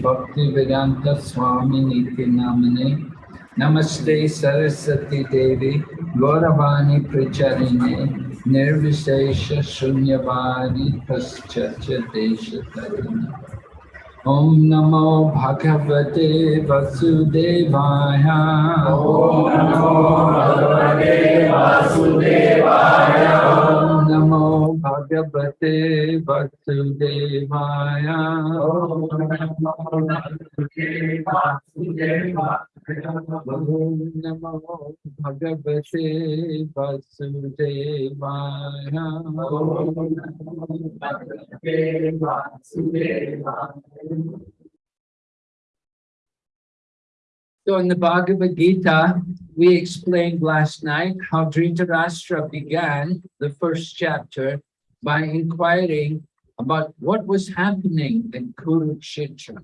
Bhakti Vedanta Swami Niti Namane Namaste Saraswati Devi Gauravani Pracharine Nirvishesha Shunyavadi Paschacha Desha Tarini Om Namo Bhagavate Vasudevaya Om Namo Bhagavate So in the Bhagavad Gita, we explained last night how Dhritarashtra began the first chapter by inquiring about what was happening in Kurukshetra.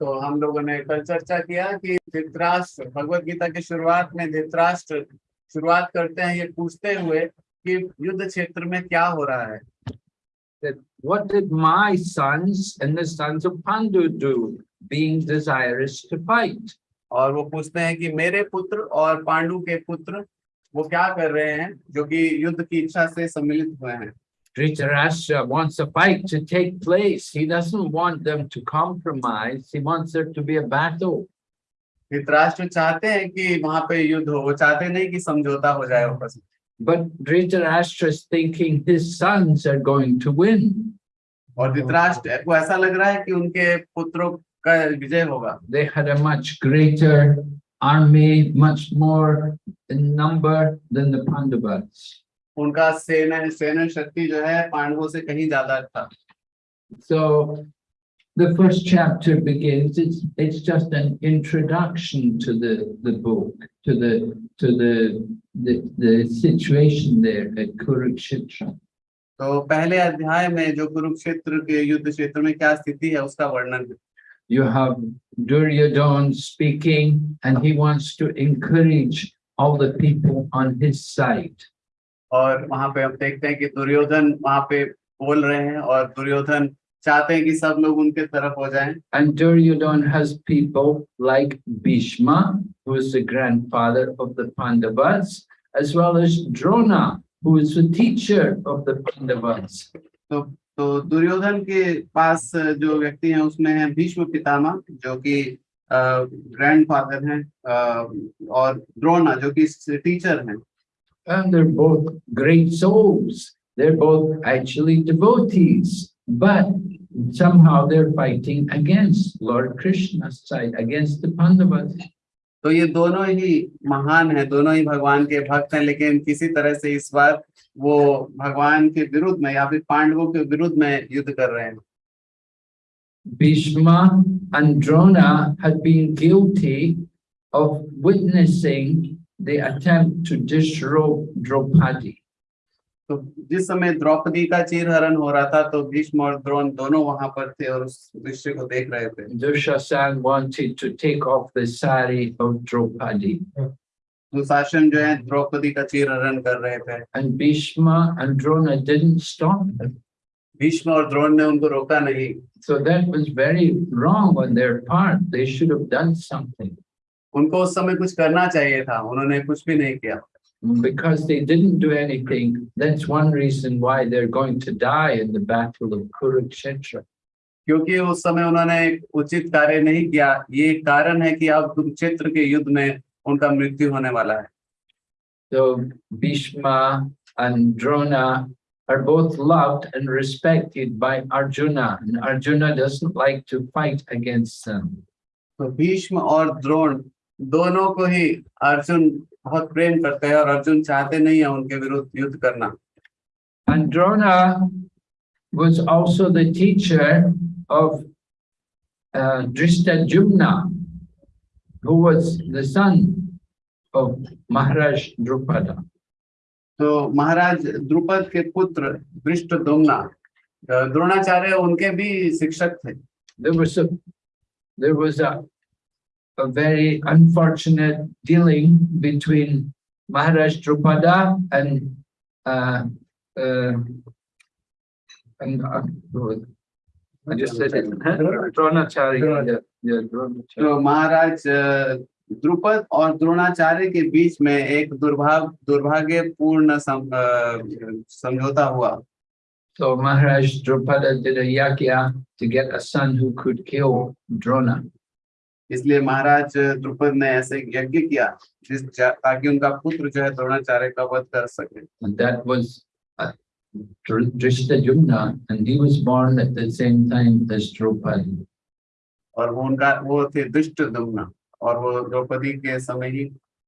तो हम लोगों ने कल चर्चा किया कि धृतराष्ट्र भगवत गीता की शुरुआत में धृतराष्ट्र शुरुआत करते हैं ये पूछते हुए कि युद्ध क्षेत्र में क्या हो रहा है That what did my sons and the sons of Pandu do, being desirous to fight? और वो पूछते हैं कि मेरे पुत्र और पांडु के पुत्र वो क्या कर रहे हैं जो कि युद्ध की इच्छा से सम्मिलित हुए हैं Dhritarashtra wants a fight to take place. He doesn't want them to compromise. He wants there to be a battle. Dhritarashtra चाहते हैं कि वहाँ पे युद्ध हो वो चाहते नहीं कि समझौता हो जाए आपस में But Dhritarashtra is thinking his sons are going to win. और धृतराष्ट्र को ऐसा लग रहा है कि उनके पुत्रों का विजय होगा They had a much greater army, much more in number than the Pandavas. उनका सेना सेना शक्ति जो है पांडवों से कहीं ज्यादा था So the first chapter begins, it's, it's just an introduction to the, the book, to the, to the, the, the situation there at Kurukshetra. तो पहले अध्याय में जो कुरुक्षेत्र के युद्ध क्षेत्र में क्या स्थिति है उसका वर्णन है You have Duryodhana speaking and he wants to encourage all the people on his side. और वहां पे हम देखते हैं कि दुर्योधन वहां पे बोल रहे हैं और दुर्योधन चाहते हैं कि सब लोग उनके तरफ हो जाएं And Duryodhana has people like Bhishma, who is the grandfather of the Pandavas, as well as Drona, who is the teacher of the Pandavas. तो तो दुर्योधन के पास जो व्यक्ति हैं उसमें है भीष्म पितामह जो कि ग्रैंडफादर हैं अ, और द्रोणा जो कि टीचर हैं And they're both great souls. They're both actually devotees, but somehow they're fighting against Lord Krishna's side, against the Pandavas. तो ये दोनों ही महान हैं दोनों ही भगवान के भक्त हैं लेकिन किसी तरह से इस बार वो भगवान के विरुद्ध में या फिर पांडवों के विरुद्ध में युद्ध कर रहे हैं Bhishma and Drona had been guilty of witnessing the attempt to disrobe Draupadi. तो जिस समय द्रौपदी का चीरहरण हो रहा था तो भीष्म और द्रोण दोनों वहाँ पर थे और उस दृश्य को देख रहे थे Dushasan wanted to take off the sari of Draupadi. Dushasan जो है द्रौपदी का चीर हरण कर रहे थे। And Bhishma and Drona didn't stop Bhishma और द्रोण ने उनको रोका नहीं। So that was very wrong on their part they should have done something उनको उस समय कुछ करना चाहिए था उन्होंने कुछ भी नहीं किया। Because they didn't do anything that's one reason why they're going to die in the battle of kurukshetra. क्योंकि उस समय उन्होंने उचित कार्य नहीं किया। ये कारण है कि आप कुरुक्षेत्र के युद्ध में उनका मृत्यु होने वाला है So Bhishma and Drona are both loved and respected by Arjuna, and Arjuna doesn't like to fight against them. तो भीष्म और द्रोण दोनों को ही अर्जुन बहुत प्रेम करते हैं और अर्जुन चाहते नहीं है उनके विरुद्ध युद्ध करना And Drona was also the teacher of uh, Drishtajumna, who was the son of Maharaj Drupada. तो महाराज द्रुपद के पुत्र दृष्ट दुम्ना द्रोणाचार्य उनके भी शिक्षक थे There was a there was a a very unfortunate dealing between Maharaj Drupada and uh, uh, and uh, तो महाराज द्रुपद और द्रोणाचार्य के बीच में एक दुर्भाग दुर्भाग्यपूर्ण समझौता हुआ। तो महाराज द्रुपद द्रोणा। इसलिए महाराज द्रुपद ने ऐसे यज्ञ किया जिस ताकि उनका पुत्र जो है द्रोणाचार्य का वध कर सके। Drishtajumna, and he was born at the same time as Draupadi. और वो उनका वो थे दुष्ट दुम्ना और वो द्रौपदी के समय ही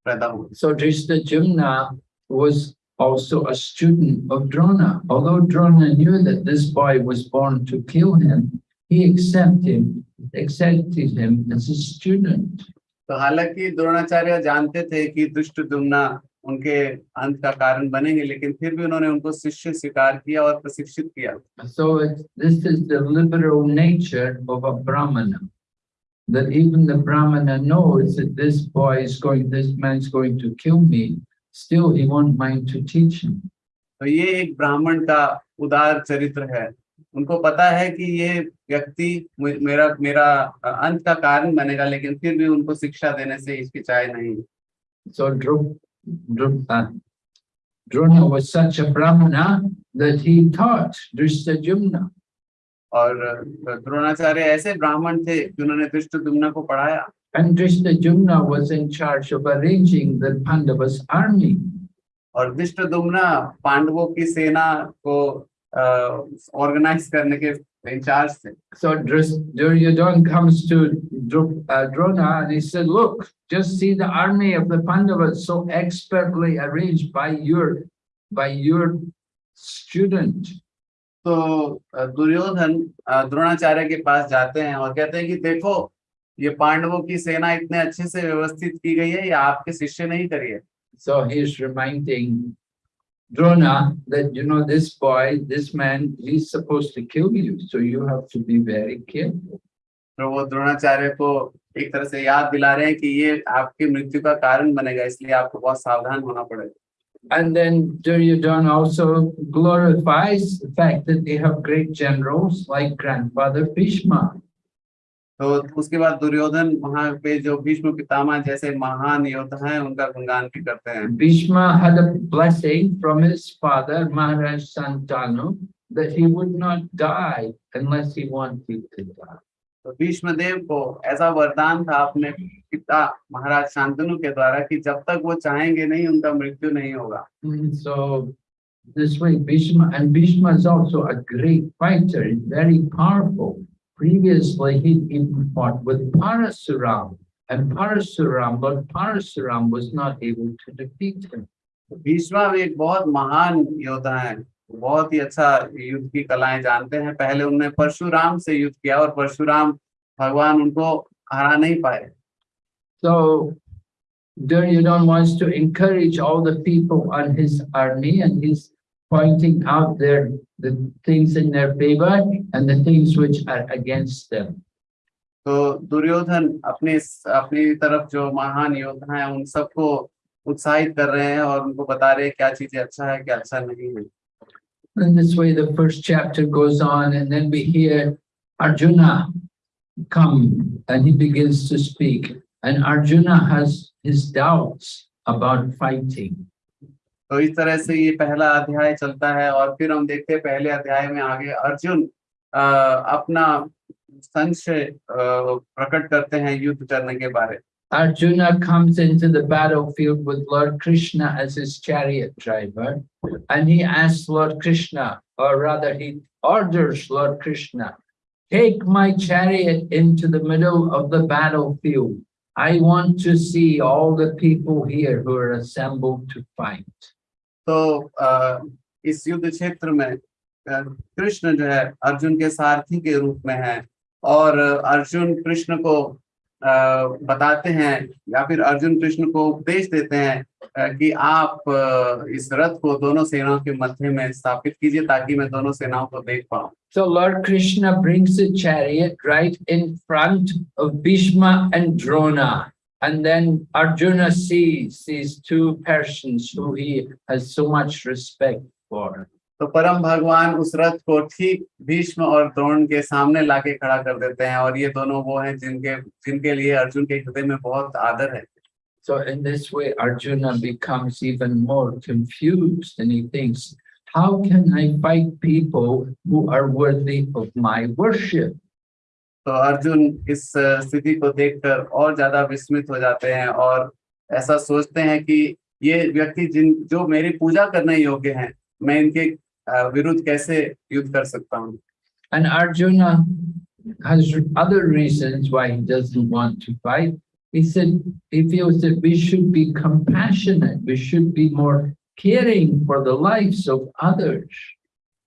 पैदा हुए So Drishtajumna was also a student of Drona. Although Drona knew that this boy was born to kill him, he accepted him, accepted him as a student. तो हालांकि द्रोणाचार्य जानते थे कि दुष्ट दुम्ना उनके अंत का कारण बनेंगे लेकिन फिर भी उन्होंने उनको शिष्य स्वीकार किया और प्रशिक्षित किया So this is the liberal nature of a Brahmana. That even the Brahmana knows that this boy is going, this man is going to kill me, still he won't mind to teach him. तो ये एक ब्राह्मण का उदार चरित्र है उनको पता है कि ये व्यक्ति मेरा मेरा अंत का कारण बनेगा लेकिन फिर भी उनको शिक्षा देने से हिचकिचाए नहीं So Uh, Drona was such a Brahmana that he taught Drishtajumna. और द्रोणाचार्य ऐसे ब्राह्मण थे कि उन्होंने दुष्ट दुम्ना को पढ़ाया And Drishtajumna was in charge of arranging the Pandavas army. और दुष्ट दुम्ना पांडवों की सेना को ऑर्गेनाइज करने के थे So Duryodhana comes to uh, Drona and he said, look, just see the army of the Pandavas so expertly arranged by your, by your student. तो अ, दुर्योधन अ, द्रोणाचार्य के पास जाते हैं और कहते हैं कि देखो ये पांडवों की सेना इतने अच्छे से व्यवस्थित की गई है ये आपके शिष्य नहीं करिए So he's reminding Drona that, you know, this boy, this man, he's supposed to kill you. So you have to be very careful. तो वो द्रोणाचार्य को एक तरह से याद दिला रहे हैं कि ये आपकी मृत्यु का कारण बनेगा इसलिए आपको बहुत सावधान होना पड़ेगा And then Duryodhana also glorifies the fact that they have great generals like grandfather Bhishma. तो उसके बाद दुर्योधन वहाँ पे जो भीष्म पितामह जैसे महान योद्धा है उनका गुणगान भी करते हैं। तो भीष्म देव को ऐसा वरदान था अपने पिता महाराज शांतनु के द्वारा कि जब तक वो चाहेंगे नहीं उनका मृत्यु नहीं होगा। So this way Bhishma and Bhishma is also a great fighter very powerful Previously, he even fought with Parasuram, and Parasuram, but Parasuram was not able to defeat him. Bheeshma भी एक बहुत महान योद्धा है बहुत ही अच्छा युद्ध की कलाएं जानते हैं पहले उन्होंने परशुराम से युद्ध किया और परशुराम भगवान उनको हरा नहीं पाए So Duryodhana wants to encourage all the people on his army and he's pointing out their, the things in their favor and the things which are against them. तो दुर्योधन अपने अपनी तरफ जो महान योद्धा हैं उन सबको उत्साहित कर रहे हैं और उनको बता रहे हैं क्या चीजें अच्छा है क्या अच्छा नहीं है In this way, the first chapter goes on and then we hear Arjuna come and he begins to speak. And Arjuna has his doubts about fighting. तो इस तरह से ये पहला अध्याय चलता है और फिर हम देखते हैं पहले अध्याय में आगे अर्जुन अ, अपना संशय प्रकट करते हैं युद्ध करने के बारे Arjuna comes into the battlefield with Lord Krishna as his chariot driver, and he asks Lord Krishna, or rather, he orders Lord Krishna, take my chariot into the middle of the battlefield. I want to see all the people here who are assembled to fight. तो अ, इस युद्ध क्षेत्र में कृष्ण जो है अर्जुन के सारथी के रूप में है और अर्जुन कृष्ण को बताते हैं या फिर अर्जुन कृष्ण को उपदेश देते हैं कि आप इस रथ को दोनों सेनाओं के मध्य में स्थापित कीजिए ताकि मैं दोनों सेनाओं को देख पाऊँ So Lord Krishna brings the chariot right in front of Bhishma and. And then Arjuna sees these two persons who he has so much respect for. तो परम भगवान उस रथ को ठीक भीष्म और द्रोण के सामने लाके खड़ा कर देते हैं और ये दोनों वो हैं जिनके जिनके लिए अर्जुन के हृदय में बहुत आदर है So in this way, Arjuna becomes even more confused and he thinks, how can I fight people who are worthy of my worship? तो अर्जुन इस स्थिति को देखकर और ज़्यादा विस्मित हो जाते हैं और ऐसा सोचते हैं कि ये व्यक्ति जिन जो मेरी पूजा करने योग्य हैं मैं इनके विरुद्ध कैसे युद्ध कर सकता हूँ And Arjuna has other reasons why he doesn't want to fight. He said, he feels that we should be compassionate, we should be more caring for the lives of others.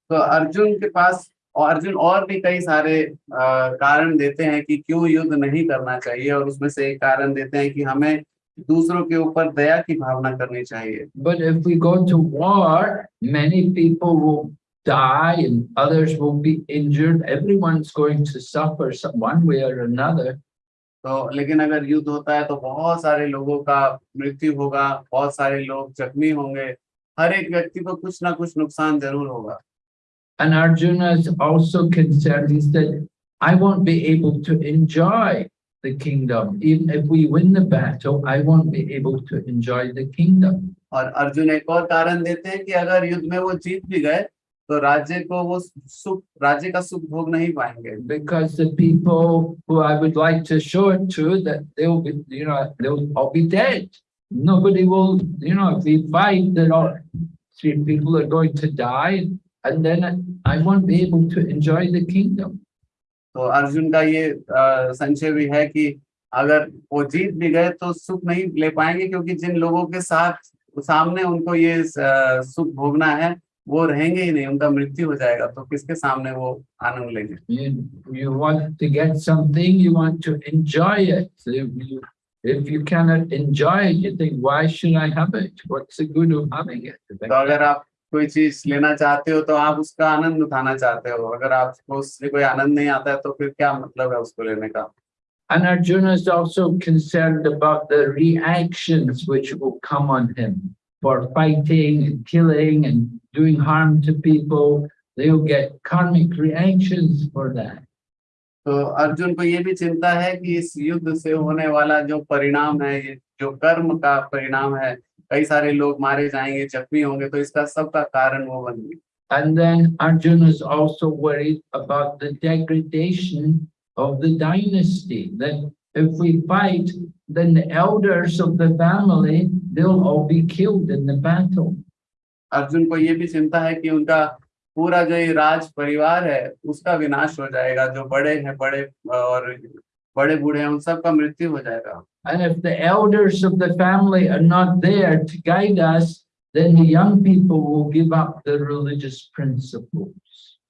तो अर्जुन के पास और अर्जुन और भी कई सारे कारण देते हैं कि क्यों युद्ध नहीं करना चाहिए और उसमें से एक कारण देते हैं कि हमें दूसरों के ऊपर दया की भावना करनी चाहिए But if we go to war, many people will die and others will be injured. Everyone's going to suffer some one way or another. तो लेकिन अगर युद्ध होता है तो बहुत सारे लोगों का मृत्यु होगा बहुत सारे लोग जख्मी होंगे हर एक व्यक्ति को कुछ ना कुछ नुकसान ज़रूर होगा And Arjuna is also concerned. He said, I won't be able to enjoy the kingdom. Even if we win the battle, I won't be able to enjoy the kingdom. और अर्जुन एक और कारण देते हैं कि अगर युद्ध में वो जीत भी गए तो राज्य को वो सुख राज्य का सुख भोग नहीं पाएंगे Because the people who I would like to show it to, that they'll be, you know, they'll all be dead. Nobody will, you know, if we fight, then all three people are going to die. And then I won't be able to enjoy the kingdom. तो अर्जुन का ये अ, संशय भी है कि अगर वो जीत भी गए तो सुख नहीं ले पाएँगे क्योंकि जिन लोगों के साथ सामने उनको ये अ, सुख भोगना है वो रहेंगे ही नहीं उनका मृत्यु हो जाएगा तो किसके सामने वो आनंद लेंगे You, you want to get something, you want to enjoy it. So If you, if you cannot enjoy it, you think, why should I have it? What's the good of having it? तो अगर आप कोई चीज़ लेना चाहते हो तो आप उसका आनंद उठाना चाहते हो अगर आपको उससे कोई आनंद नहीं आता है तो फिर क्या मतलब है उसको लेने का And Arjuna is also concerned about the reactions which will come on him for fighting and killing and doing harm to people. They'll get karmic reactions for that. तो अर्जुन को ये भी चिंता है कि इस युद्ध से होने वाला जो परिणाम है ये जो कर्म का परिणाम है कई सारे लोग मारे जाएँगे जख्मी होंगे तो इसका सबका कारण वो बनेंगे And then Arjuna is also worried about the degradation of the dynasty. That if we fight, then the elders of the family, they'll all be killed in the battle. Arjun को ये भी चिंता है कि उनका पूरा जो ये राज परिवार है उसका विनाश हो जाएगा जो बड़े हैं बड़े और बड़े बूढ़े हैं उन सबका मृत्यु हो जाएगा And if the elders of the family are not there to guide us, then the young people will give up the religious principles.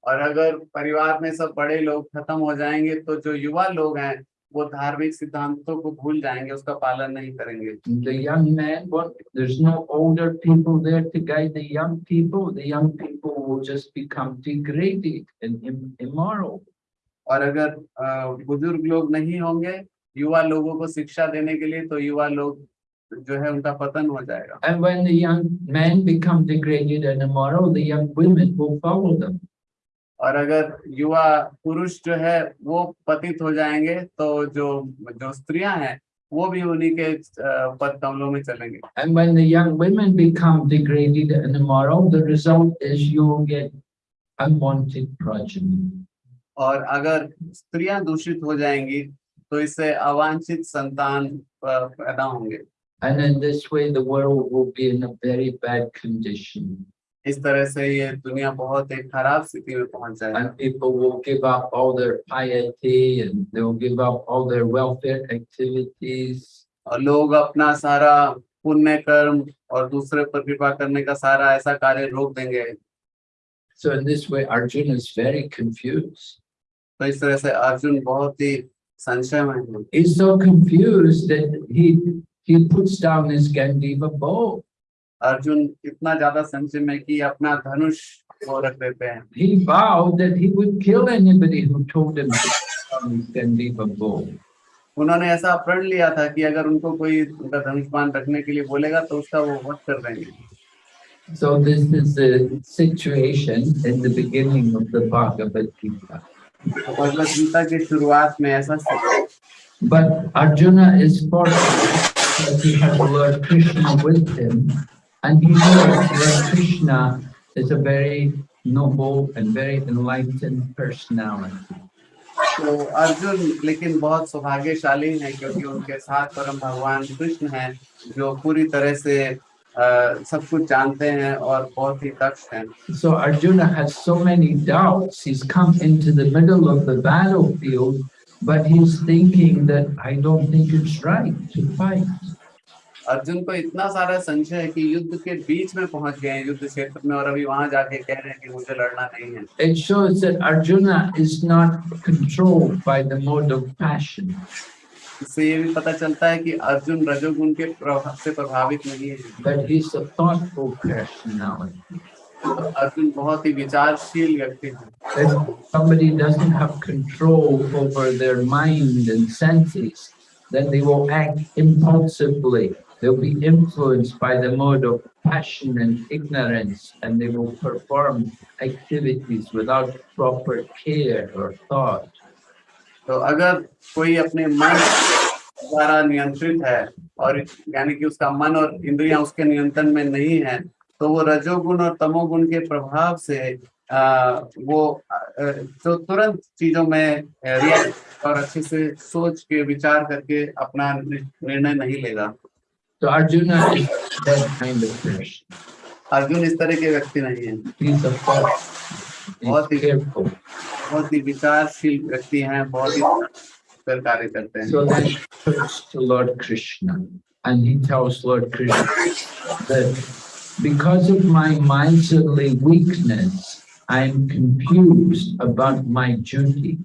और अगर परिवार में सब बड़े लोग खत्म हो जाएंगे तो जो युवा लोग हैं वो धार्मिक सिद्धांतों को भूल जाएंगे उसका पालन नहीं करेंगे The young men, what, there's no older people there to guide the young people. The young people will just become degraded and im- immoral. और अगर अ, बुजुर्ग लोग नहीं होंगे युवा लोगों को शिक्षा देने के लिए तो युवा लोग जो है उनका पतन हो जाएगा And when the young men become degraded and immoral, the young women will follow them. और अगर युवा पुरुष जो है वो पतित हो जाएँगे तो जो जो स्त्रियाँ हैं वो भी उन्हीं के अ, में चलेंगे And when the young women become degraded and immoral, the result is you will get unwanted progeny. और अगर स्त्रियाँ दूषित हो जाएँगी तो इससे अवांछित संतान पैदा होंगे And in this way, the world will be in a very bad condition. इस तरह से ये दुनिया बहुत एक खराब स्थिति में पहुँच जाएगी And people will give up all their piety and they will give up all their welfare activities. और लोग अपना सारा पुण्य कर्म और दूसरे पर कृपा करने का सारा ऐसा कार्य रोक देंगे So in this way, Arjuna is very confused. तो इस तरह से अर्जुन बहुत ही है He's so confused that he he puts down his Gandiva bow. Arjun इतना ज़्यादा संशय में कि अपना धनुष वो रख देते हैं He vowed that he would kill anybody who told him to Gandiva bow. उन्होंने ऐसा प्रण लिया था कि अगर उनको कोई उनका धनुष बाण रखने के लिए बोलेगा तो उसका वो वध कर देंगे So this is the situation in the beginning of the Bhagavad Gita. Bhagavad Gita की शुरुआत में ऐसा But Arjuna is fortunate that he has Lord Krishna with him, and he knows Lord Krishna is a very noble and very enlightened personality. तो अर्जुन लेकिन बहुत सौभाग्यशाली है क्योंकि उनके साथ परम भगवान कृष्ण हैं जो पूरी तरह से अ, सब कुछ जानते हैं और बहुत ही दक्ष हैं So Arjuna has so many doubts. He's come into the middle of the battlefield, but he's thinking that I don't think it's right to fight. Arjun को इतना सारा संशय है कि युद्ध के बीच में पहुंच गए हैं युद्ध क्षेत्र में और अभी वहां जाके कह रहे हैं कि मुझे लड़ना नहीं है It shows that Arjuna is not controlled by the mode of passion. इससे ये भी पता चलता है कि अर्जुन रजोगुण के प्रभाव से प्रभावित नहीं है but he's a thoughtful personality. Arjun बहुत ही विचारशील व्यक्ति है If somebody doesn't have control over their mind and senses, then they will act impulsively. They'll be influenced by the mode of passion and ignorance, and they will perform activities without proper care or thought. तो अगर कोई अपने मन द्वारा नियंत्रित है और यानी कि उसका मन और इंद्रियाँ उसके नियंत्रण में नहीं है तो वो रजोगुण और तमोगुण के प्रभाव से आ, वो जो तुरंत चीज़ों में और अच्छे से सोच के विचार करके अपना निर्णय नहीं लेगा तो person. अर्जुन इस तरह के व्यक्ति नहीं है. बहुत ही. बहुत ही विचारशील व्यक्ति हैं बहुत ही कर कार्य करते हैं So then to Lord Krishna and he tells Lord Krishna that because of my miserly weakness, I'm confused about my duty.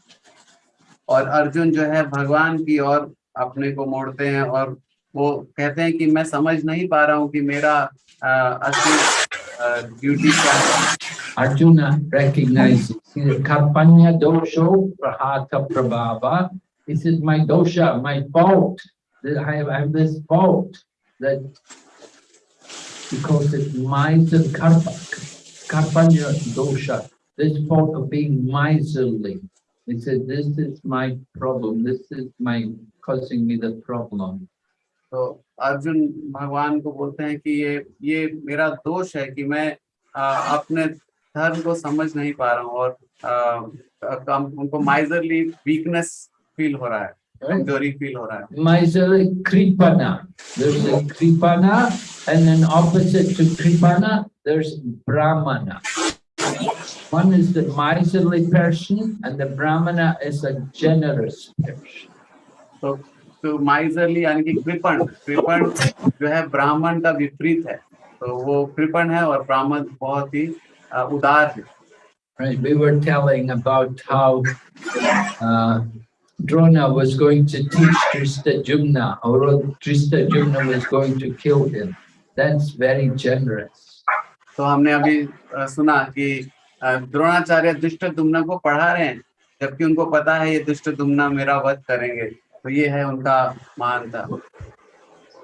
और अर्जुन जो है भगवान की ओर अपने को मोड़ते हैं और वो कहते हैं कि मैं समझ नहीं पा रहा हूँ कि मेरा अ, असली ड्यूटी क्या है Arjuna recognizes he says, Karpanya dosho prahata prabhava. He says, my dosha, my fault, that I have, I have this fault that because it's miser karpa, karpanya dosha, this fault of being miserly. He said, this is my problem, this is my causing me the problem. तो अर्जुन भगवान को बोलते हैं कि ये ये मेरा दोष है कि मैं अ, अपने धर्म को समझ नहीं पा रहा हूँ और अ, कम उनको माइजरली वीकनेस फील हो रहा है कमज़ोरी फील हो रहा है Miserly kripana. There's a kripana, and then opposite to kripana, there's brahmana. One is the miserly person, and the brahmana is a generous person. तो तो माइजरली यानी कि कृपण कृपण जो है ब्राह्मण का विपरीत है तो वो कृपण है और ब्राह्मण बहुत ही अ, उदार है Right? We were telling about how uh, Drona was going to teach Drishtajumna, or Drishtajumna was going to kill him. That's very generous. तो हमने अभी अ, सुना कि अ, द्रोणाचार्य दुष्ट दुम्ना को पढ़ा रहे हैं जबकि उनको पता है ये दुष्ट दुम्ना मेरा वध करेंगे तो ये है उनका मानता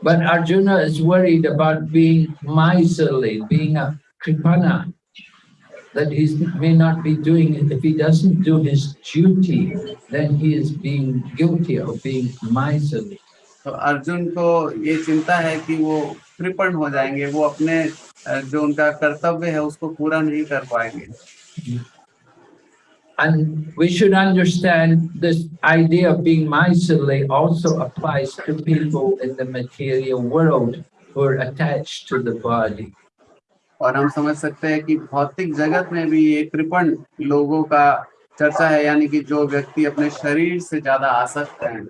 But Arjuna is worried about being miserly, being a kripana, that he may not be doing it. If he doesn't do his duty, then he is being guilty of being miserly. तो अर्जुन को ये चिंता है कि वो कृपण हो जाएंगे वो अपने अ, जो उनका कर्तव्य है उसको पूरा नहीं कर पाएंगे And we should understand this idea of being miserly also applies to people in the material world who are attached to the body. और हम समझ सकते हैं कि भौतिक जगत में भी ये कृपण लोगों का चर्चा है यानी कि जो व्यक्ति अपने शरीर से ज़्यादा आसक्त हैं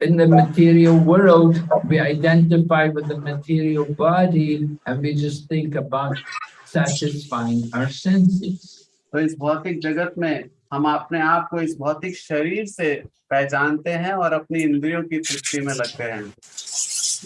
In the material world, we identify with the material body and we just think about satisfying our senses. तो इस भौतिक जगत में हम अपने आप को इस भौतिक शरीर से पहचानते हैं और अपनी इंद्रियों की तृप्ति में लगते हैं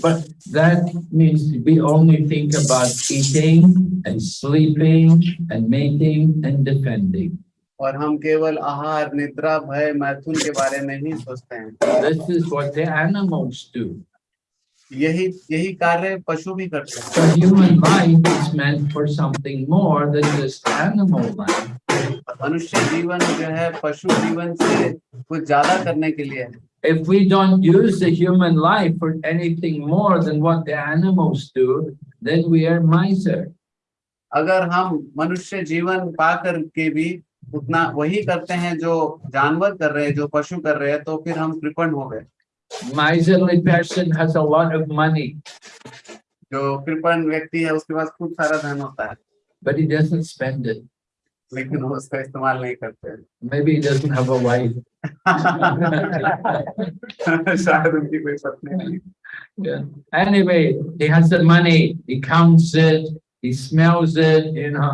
But that means we only think about eating and sleeping and mating and defending. और हम केवल आहार निद्रा भय मैथुन के बारे में ही सोचते हैं This is what the animals do. यही यही कार्य पशु भी करते हैं So human life is meant for something more than just animal life. मनुष्य जीवन जो है पशु जीवन से कुछ ज़्यादा करने के लिए है If we don't use the human life for anything more than what the animals do, then we are miser. अगर हम मनुष्य जीवन पा कर के भी उतना वही करते हैं जो जानवर कर रहे हैं जो पशु कर रहे हैं तो फिर हम कृपण हो गए Miserly person has a lot of money, जो कृपण व्यक्ति है उसके पास खूब सारा धन होता है but he doesn't spend it. लेकिन हम उसका इस्तेमाल नहीं करते maybe doesn't have a wife शायद उनकी कोई पत्नी नहीं। या anyway he has the money he counts he smells it you know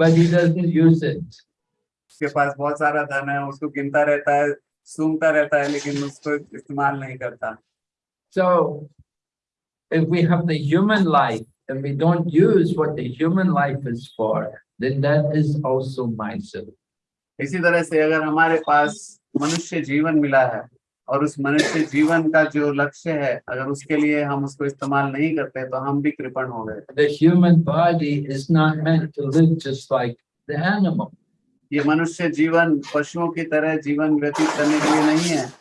but he doesn't use it उसके पास बहुत सारा धन है उसको गिनता रहता है सुनता रहता है लेकिन उसको इस्तेमाल नहीं करता। सो so, if we have the human and we don't use what the human life is for, then that is also miser. इसी तरह से अगर हमारे पास मनुष्य जीवन मिला है और उस मनुष्य जीवन का जो लक्ष्य है अगर उसके लिए हम उसको इस्तेमाल नहीं करते तो हम भी कृपण हो गए The human body is not meant to live just like the animal. ये मनुष्य जीवन पशुओं की तरह जीवन व्यतीत करने के लिए नहीं है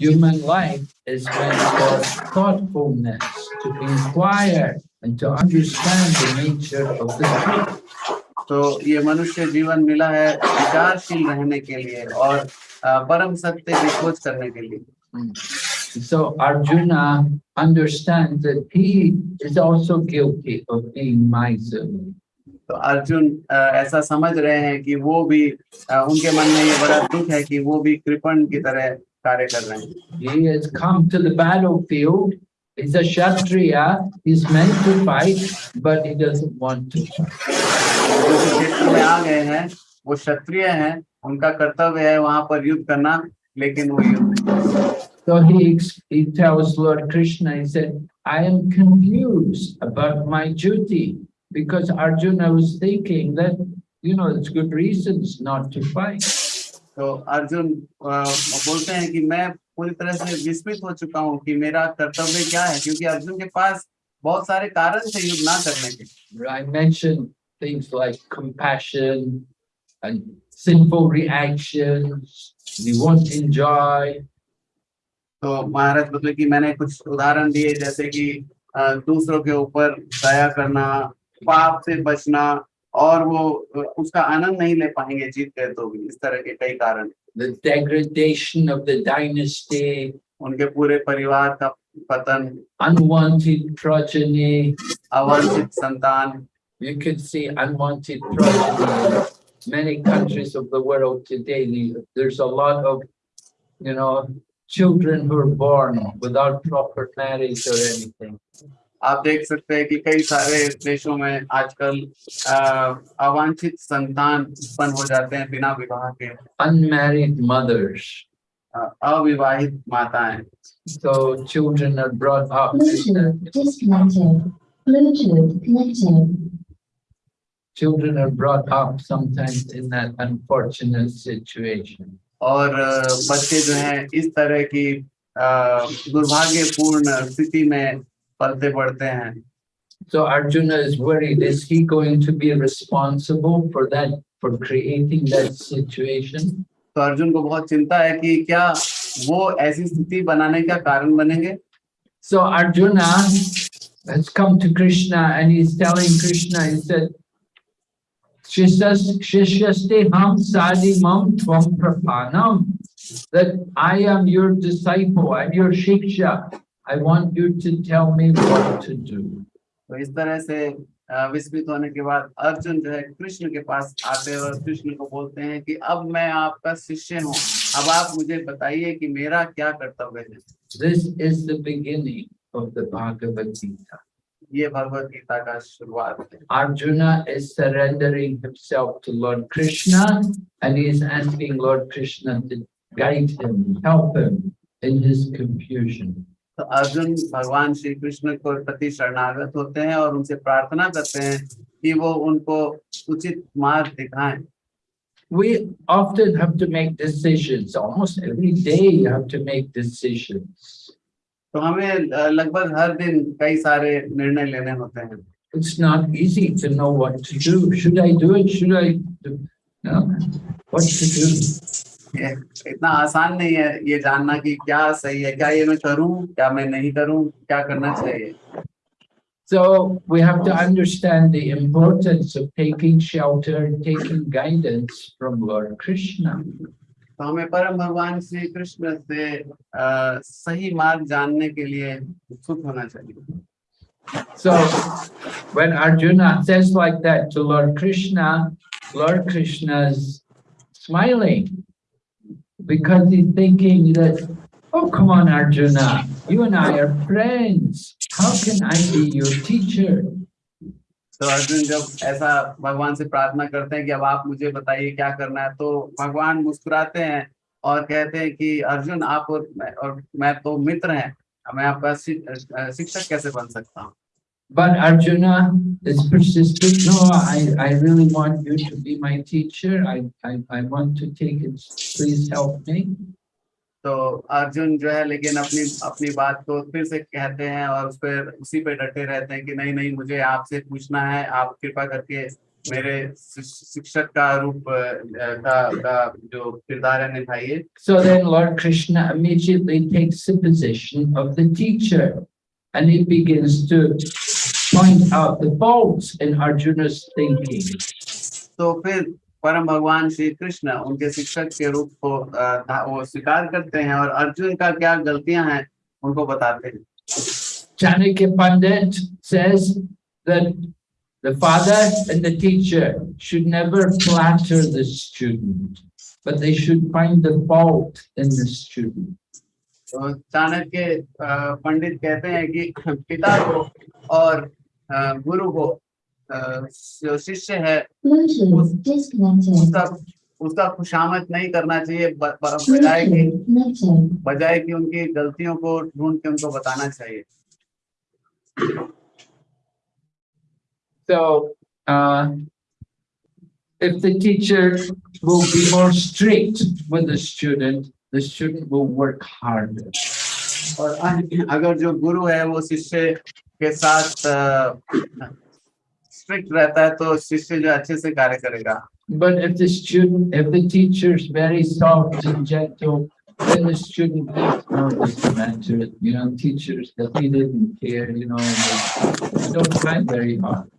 Human life is meant for thoughtfulness, to inquire and to understand the nature of the truth. तो ये मनुष्य जीवन मिला है विचारशील रहने के लिए और परम सत्य की खोज करने के लिए Mm. So Arjuna understands that he is also guilty of being miserly. तो अर्जुन ऐसा समझ रहे हैं कि वो भी उनके मन में ये बड़ा दुख है कि वो भी कृपण की तरह कार्य कर रहे हैं He has come to the battlefield. He's a Kshatriya. He's meant to fight, but he doesn't want to. जो इस क्षेत्र में आ गए हैं वो क्षत्रिय हैं उनका कर्तव्य है वहां पर युद्ध करना लेकिन वो युद्ध नहीं करते। So he, ex- he tells Lord Krishna, he said, I am confused about my duty because Arjuna was thinking that, you know, there's good reasons not to fight. तो अर्जुन अ, बोलते हैं कि मैं पूरी तरह से विस्मित हो चुका हूँ कि मेरा कर्तव्य क्या है क्योंकि अर्जुन के पास बहुत सारे कारण थे युद्ध ना करने के I mentioned things like compassion and sinful reactions. We won't enjoy. तो महाराज बोले कि मैंने कुछ उदाहरण दिए जैसे कि दूसरों के ऊपर दया करना पाप से बचना और वो उसका आनंद नहीं ले पाएँगे जीत गए तो भी इस तरह के कई कारण the degradation of the dynasty, उनके पूरे परिवार का पतन unwanted progeny. अवांछित संतान You can see unwanted progeny in many countries of the world today. The- There's a lot of, you know, children who are born without proper marriage or anything. आप देख सकते हैं कि कई सारे देशों में आजकल अवांछित संतान उत्पन्न हो जाते हैं बिना विवाह के। अनमेरिड मदर्स अविवाहित माताएँ। तो children are brought up Limited, Children और बच्चे जो हैं इस तरह की दुर्भाग्यपूर्ण स्थिति में पलते पड़ते हैं So Arjuna is worried, is he going to be responsible for that, for creating that situation? तो अर्जुन को बहुत चिंता है कि क्या वो ऐसी स्थिति बनाने का कारण बनेंगे So Arjuna has come to Krishna and he's telling Krishna, he said, "Shishas- Shishyaste ham sadi mam tvam prapanam, that I am your disciple, I'm your shiksha. I want you to tell me what to do. तो इस तरह से अ, विस्मित होने के बाद अर्जुन जो है कृष्ण के पास आते हैं और कृष्ण को बोलते हैं कि अब मैं आपका शिष्य हूँ अब आप मुझे बताइए कि मेरा क्या कर्तव्य है This is the beginning of the Bhagavad Gita. ये भगवत गीता का शुरुआत है Arjuna is surrendering himself to Lord Krishna and he is asking Lord Krishna to guide him, help him in his confusion. तो अर्जुन भगवान श्री कृष्ण को प्रति शरणागत होते हैं और उनसे प्रार्थना करते हैं कि वो उनको उचित मार्ग दिखाएँ We often have to make decisions, almost every day you have to make decisions. तो हमें अ, लगभग हर दिन कई सारे निर्णय लेने होते हैं It's not easy to know what to do. Should I do it? Should I do? No. What to do? ये इतना आसान नहीं है ये जानना कि क्या सही है क्या ये मैं करूं क्या मैं नहीं करूं क्या करना चाहिए So we have to understand the importance of taking shelter and taking guidance from Lord Krishna. तो हमें परम भगवान श्री कृष्ण से अ, सही मार्ग जानने के लिए उत्सुक होना चाहिए So when Arjuna says like that to Lord Krishna, Lord Krishna's smiling Because he's thinking that, oh, come on, Arjuna, you and I are friends. How can I be your teacher? तो अर्जुन जब ऐसा भगवान से प्रार्थना करते हैं कि अब आप मुझे बताइए क्या करना है तो भगवान मुस्कुराते हैं और कहते हैं कि अर्जुन आप और मैं और मैं तो मित्र हैं मैं आपका शिक्षक कैसे बन सकता हूँ But Arjuna is persistent. No, I, I really want you to be my teacher. I, I, I want to take it. Please help me. तो अर्जुन जो है लेकिन अपनी अपनी बात को फिर से कहते हैं और उस पर उसी पे डटे रहते हैं कि नहीं नहीं मुझे आपसे पूछना है आप कृपा करके मेरे शिश- शिक्षक का रूप अ, का, का जो किरदार है निभाइए So then Lord Krishna immediately takes the position of the teacher and he begins to point out the faults in Arjuna's thinking. तो फिर परम भगवान श्री कृष्ण उनके शिक्षक के रूप को अ, वो स्वीकार करते हैं और अर्जुन का क्या गलतियाँ हैं उनको बताते हैं Chanakya Pandit says that the father and the teacher should never flatter the student, but they should find the fault in the student. तो चाणक्य अ, पंडित कहते हैं कि पिता को और अ, गुरु को जो शिष्य है उसका उसका खुशामद नहीं करना चाहिए बजाय कि. बजाय कि उनकी गलतियों को ढूंढ के उनको बताना चाहिए So, uh, if the teacher will be more strict with the student, the student will work harder. और अ- अगर जो गुरु है वो शिष्य के साथ स्ट्रिक्ट रहता है तो शिष्य जो अच्छे से कार्य करेगा But if the student, if the teacher is very soft and gentle, then the student thinks, no, it doesn't matter. You know, teachers, that he didn't care, you know, they they don't try very hard.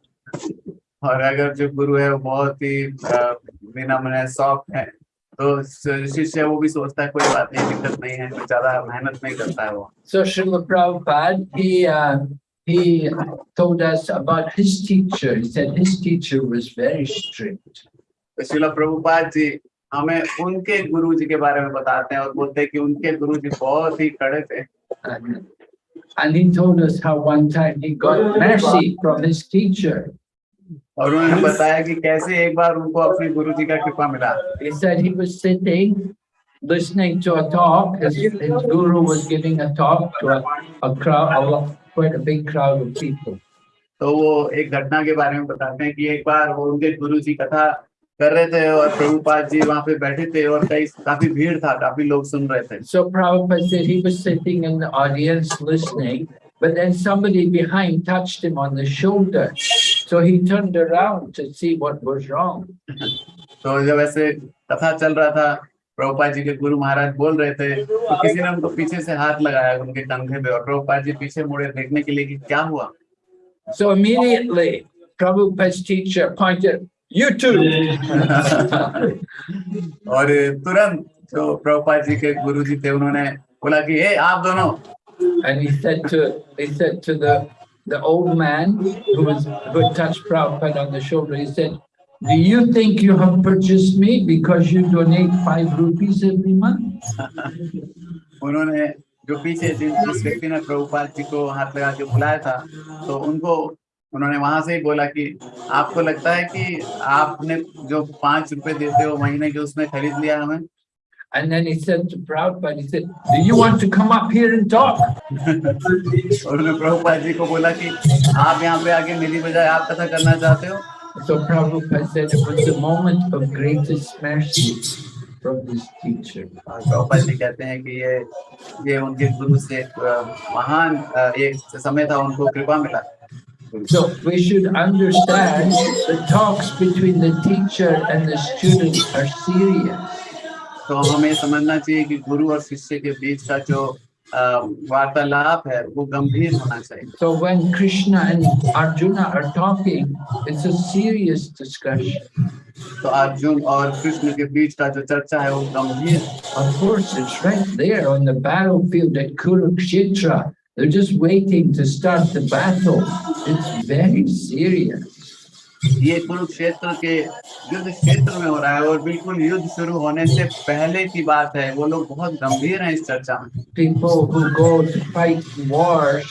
और अगर जो गुरु है वो बहुत ही अ, विनम्र है soft है तो श- शिष्य वो भी सोचता है कोई बात नहीं दिक्कत नहीं है कोई ज्यादा मेहनत नहीं करता है वो So Srila Prabhupada, he, uh, he told us about his teacher. He said his teacher was very strict. तो शिला प्रभुपाद जी हमें उनके गुरु जी के बारे में बताते हैं और बोलते हैं कि उनके गुरु जी बहुत ही कड़े थे And, and he told us how one time he got mercy from his teacher. और उन्होंने बताया कि कैसे एक बार उनको अपने गुरु जी का कृपा मिला He said he was sitting, listening to a talk. His, his guru was giving a talk to a, a crowd, a lot, quite a big crowd of people. तो वो एक घटना के बारे में बताते हैं कि एक बार वो उनके गुरु जी कथा कर रहे थे और प्रभुपाद जी वहाँ पे बैठे थे और कई काफ़ी भीड़ था काफ़ी लोग सुन रहे थे So Prabhupada said he was sitting in the audience listening, but then somebody behind touched him on the shoulder. So he turned around to see what was wrong. तो जब ऐसे कथा चल रहा था प्रभुपाद जी के गुरु महाराज बोल रहे थे तो किसी ने उनको पीछे से हाथ लगाया उनके कंधे पे और प्रभुपाद जी पीछे मुड़े देखने के लिए कि क्या हुआ? सो इमीडिएटली प्रभुपाद टीचर और तुरंत जो प्रभुपा जी के गुरु जी थे उन्होंने बोला की आप दोनों! And he said to he said to the the old man who was who touched Prabhupada on the shoulder, he said, do you think you have purchased me because you donate five rupees every month? उन्होंने जो पीछे जिस जिस व्यक्ति ने प्रभुपाद जी को हाथ लगा के बुलाया था तो उनको उन्होंने वहां से ही बोला कि आपको लगता है कि आपने जो पांच रुपए देते हो महीने के उसमें खरीद लिया हमें And then he said to Prabhupada, he said, do you want to come up here and talk? और उन्होंने प्रभुपाद जी को बोला कि आप यहाँ पे आके मेरी बजाय आप कथा करना चाहते हो So Prabhupada said it was the moment of greatest mercy. from his teacher. और प्रभुपाद जी कहते हैं कि ये ये उनके गुरु से एक अ, महान अ, एक समय था उनको कृपा मिला So we should understand the talks between the teacher and the student are serious. तो हमें समझना चाहिए कि गुरु और शिष्य के बीच का जो अ, वार्तालाप है वो गंभीर होना चाहिए So when Krishna and Arjuna are talking, it's a serious discussion. तो अर्जुन और कृष्ण के बीच का जो चर्चा है वो गंभीर है। Of course, it's right there on the battlefield at Kurukshetra. They're just waiting to start the battle. It's very serious. ये कुरुक्षेत्र के युद्ध क्षेत्र में हो रहा है और बिल्कुल युद्ध शुरू होने से पहले की बात है। वो लोग बहुत गंभीर हैं इस चर्चा में। People who go to fight wars,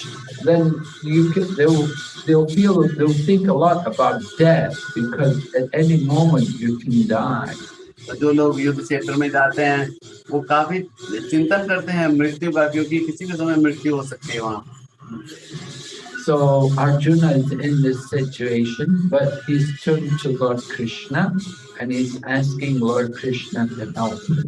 then you can, they'll, they'll feel, they'll think a lot about death because at any moment you can die. जो लोग युद्ध क्षेत्र में जाते हैं वो काफ़ी चिंतन करते हैं मृत्यु का क्योंकि किसी भी समय मृत्यु हो सकती है वहाँ। So Arjuna is in this situation, but he's turned to Lord Krishna and he's asking Lord Krishna to help him.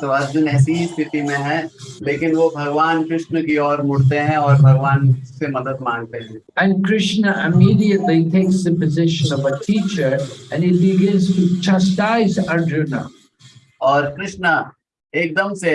तो अर्जुन ऐसी ही स्थिति में है लेकिन वो भगवान कृष्ण की ओर मुड़ते हैं और भगवान से मदद मांगते हैं And Krishna immediately takes the position of a teacher and he begins to chastise Arjuna. और कृष्ण एकदम से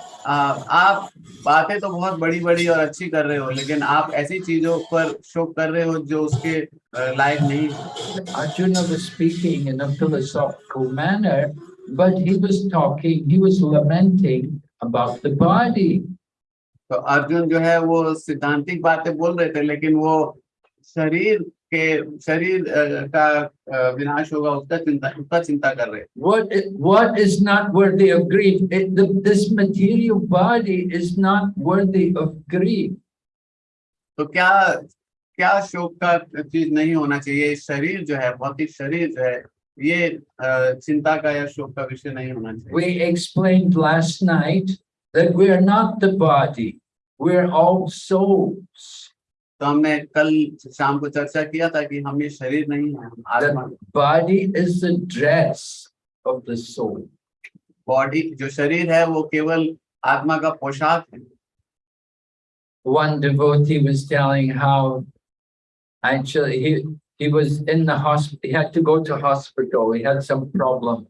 आप बातें तो बहुत बड़ी बड़ी और अच्छी कर रहे हो लेकिन आप ऐसी चीज़ों पर शो कर रहे हो जो उसके लायक नहीं Arjun speaking in a philosophical manner but he was talking he was lamenting about the body तो अर्जुन जो है वो सिद्धांतिक बातें बोल रहे थे लेकिन वो शरीर के शरीर का विनाश होगा उसका चिंता उसका चिंता कर रहे What is, what is not worthy of grief? It, the, this material body is not worthy of grief. तो क्या क्या शोक का चीज़ नहीं होना चाहिए शरीर जो है भौतिक शरीर जो है ये चिंता का या शोक का विषय नहीं होना चाहिए We explained last night that we are not the body, we're all souls. तो हमने कल शाम को चर्चा किया था कि हम ये शरीर नहीं है body is the dress of the soul body जो शरीर है वो केवल आत्मा का पोशाक है। One devotee was telling how actually he was in the hospital he had to go to hospital he had some problem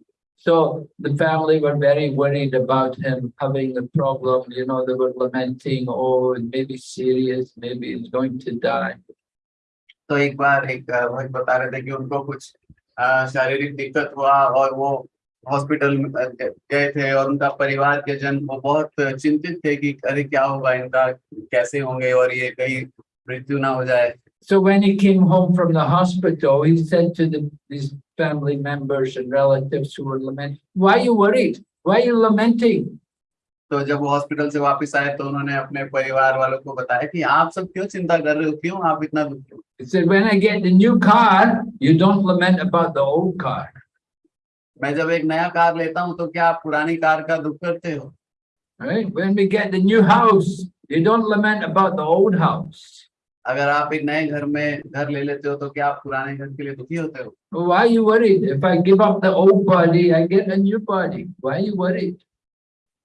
So the family were very worried about him having the problem, you know, they were lamenting, oh, it may be serious, maybe he's going to die. तो एक बार एक अ, भक्त बता रहे थे कि उनको कुछ अ, शारीरिक दिक्कत हुआ और वो हॉस्पिटल में अ, गए थे और उनका परिवार के जन वो बहुत चिंतित थे कि अरे क्या होगा इनका कैसे होंगे और ये कहीं मृत्यु ना हो जाए So when he came home from the hospital, he said to the, his family members and relatives who were lamenting, why are you worried? Why are you lamenting? तो जब वो हॉस्पिटल से वापस आए तो उन्होंने अपने परिवार वालों को बताया कि आप सब क्यों चिंता कर रहे हो क्यों आप इतना दुखी हो He said, when I get the new car, you don't lament about the old car. मैं जब एक नया कार लेता हूँ तो क्या आप पुरानी कार का दुख करते हो Right? When we get the new house, you don't lament about the old house. अगर आप एक नए घर में घर ले लेते हो तो क्या आप पुराने घर के लिए दुखी होते हो why you worried? If I give up the old body, I get a new body. Why you worried?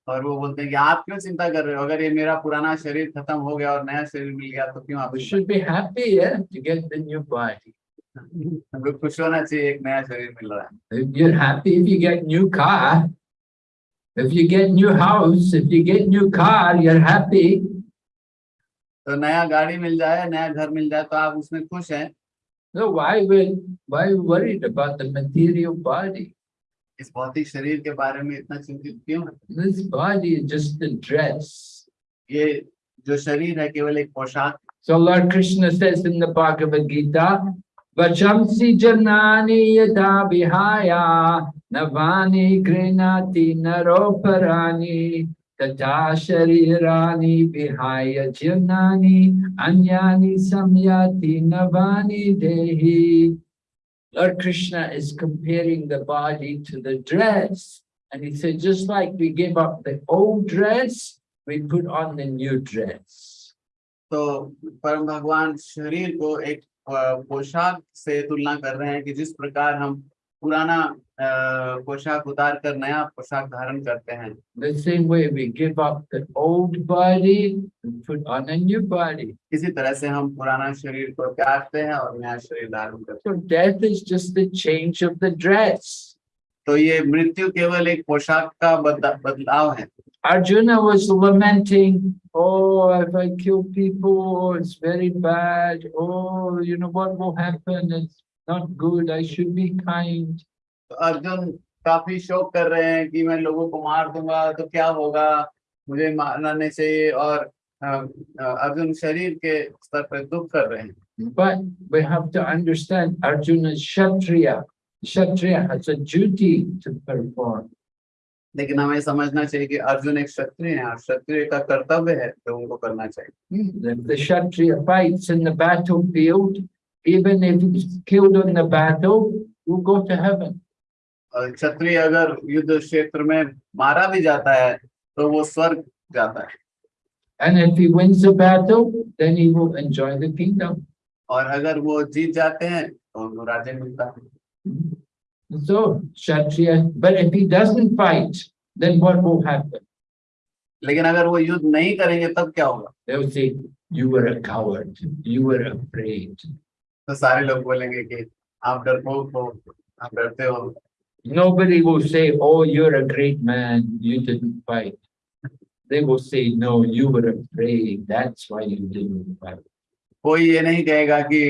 और वो बोलते हैं कि आप क्यों चिंता कर रहे हो अगर ये मेरा पुराना शरीर खत्म हो गया और नया शरीर मिल गया तो क्यों आप should be happy, yeah, to get the new body. हमको खुश होना चाहिए एक नया शरीर मिल रहा है If you're happy if you get new car, if you get new house, if you get new car, you're happy. तो नया गाड़ी मिल जाए नया घर मिल जाए तो आप उसमें खुश हैं So why will why worried about the material body? इस भौतिक शरीर के बारे में इतना चिंतित क्यों है This body is just a dress. ये जो शरीर है केवल एक पोशाक So Lord Krishna says in the Bhagavad Gita, Vachamsi janani yada vihaya navani grinati naroparani Tata sharirani vihaya jirnani anyani samyati navani dehi. Lord Krishna is comparing the body to the dress. And he said, just like we give up the old dress, we put on the new dress. तो परम भगवान शरीर को एक अ, पोशाक से तुलना कर रहे हैं कि जिस प्रकार हम पुराना पोशाक उतार कर नया पोशाक धारण करते हैं The same way we give up the old body and put on a new body. इसी तरह से हम पुराना शरीर को त्यागते हैं और नया शरीर धारण करते हैं So death is just the change of the dress. तो ये मृत्यु केवल एक पोशाक का बदलाव है Arjuna was lamenting, oh, if I kill people, it's very bad. Oh, you know, what will happen? It's not good. I should be kind. तो अर्जुन काफ़ी शोक कर रहे हैं कि मैं लोगों को मार दूँगा तो क्या होगा मुझे मारना नहीं चाहिए और अ, अ, अर्जुन शरीर के स्तर पर दुख कर रहे हैं But we have to understand Arjuna is Kshatriya. Kshatriya has a duty to perform. लेकिन हमें समझना चाहिए कि अर्जुन एक क्षत्रिय है और क्षत्रिय का कर्तव्य है तो उनको करना चाहिए the Kshatriya fights in the battlefield, even if he's killed on the battle, will go to heaven. क्षत्रिय अगर युद्ध क्षेत्र में मारा भी जाता है तो वो स्वर्ग जाता है And if he wins the battle, then he will enjoy the kingdom. और अगर वो जीत जाते हैं तो उनको राज्य मिलता है So, Kshatriya, but if he doesn't fight, then what will happen? लेकिन अगर वो युद्ध नहीं करेंगे तब क्या होगा They'll say, you were a coward, you were afraid. तो सारे लोग बोलेंगे कि आप डरपोक हो आप डरते हो Nobody will say, oh, you're a great man, you didn't fight. They will say, no, you were afraid, that's why you didn't fight. कोई ये नहीं कहेगा कि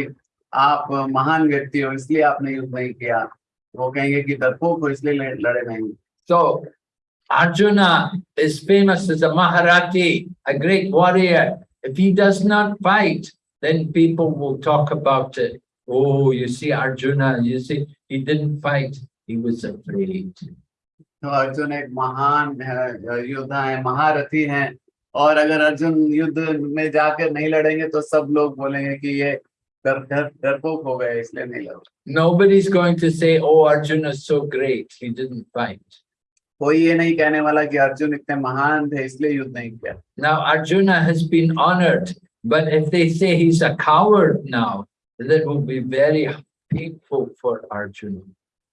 आप महान व्यक्ति हो इसलिए आपने युद्ध नहीं किया वो कहेंगे कि डरपोक हो इसलिए लड़- नहीं So, Arjuna is famous as a Maharati, a great warrior. If he does not fight, then people will talk about it. Oh, you see Arjuna, you see, he didn't fight, he was afraid. तो अर्जुन एक महान है, योद्धा है महारथी हैं और अगर अर्जुन युद्ध में जाकर नहीं लड़ेंगे तो सब लोग बोलेंगे कि ये डर डर डरपोक हो गए इसलिए नहीं लड़ Nobody's going to say, oh, Arjuna is so great, he didn't fight. कोई ये नहीं कहने वाला कि अर्जुन इतने महान थे इसलिए युद्ध नहीं किया Now, Arjuna has been honored, but if they say he's a coward now, that will be very painful for Arjuna.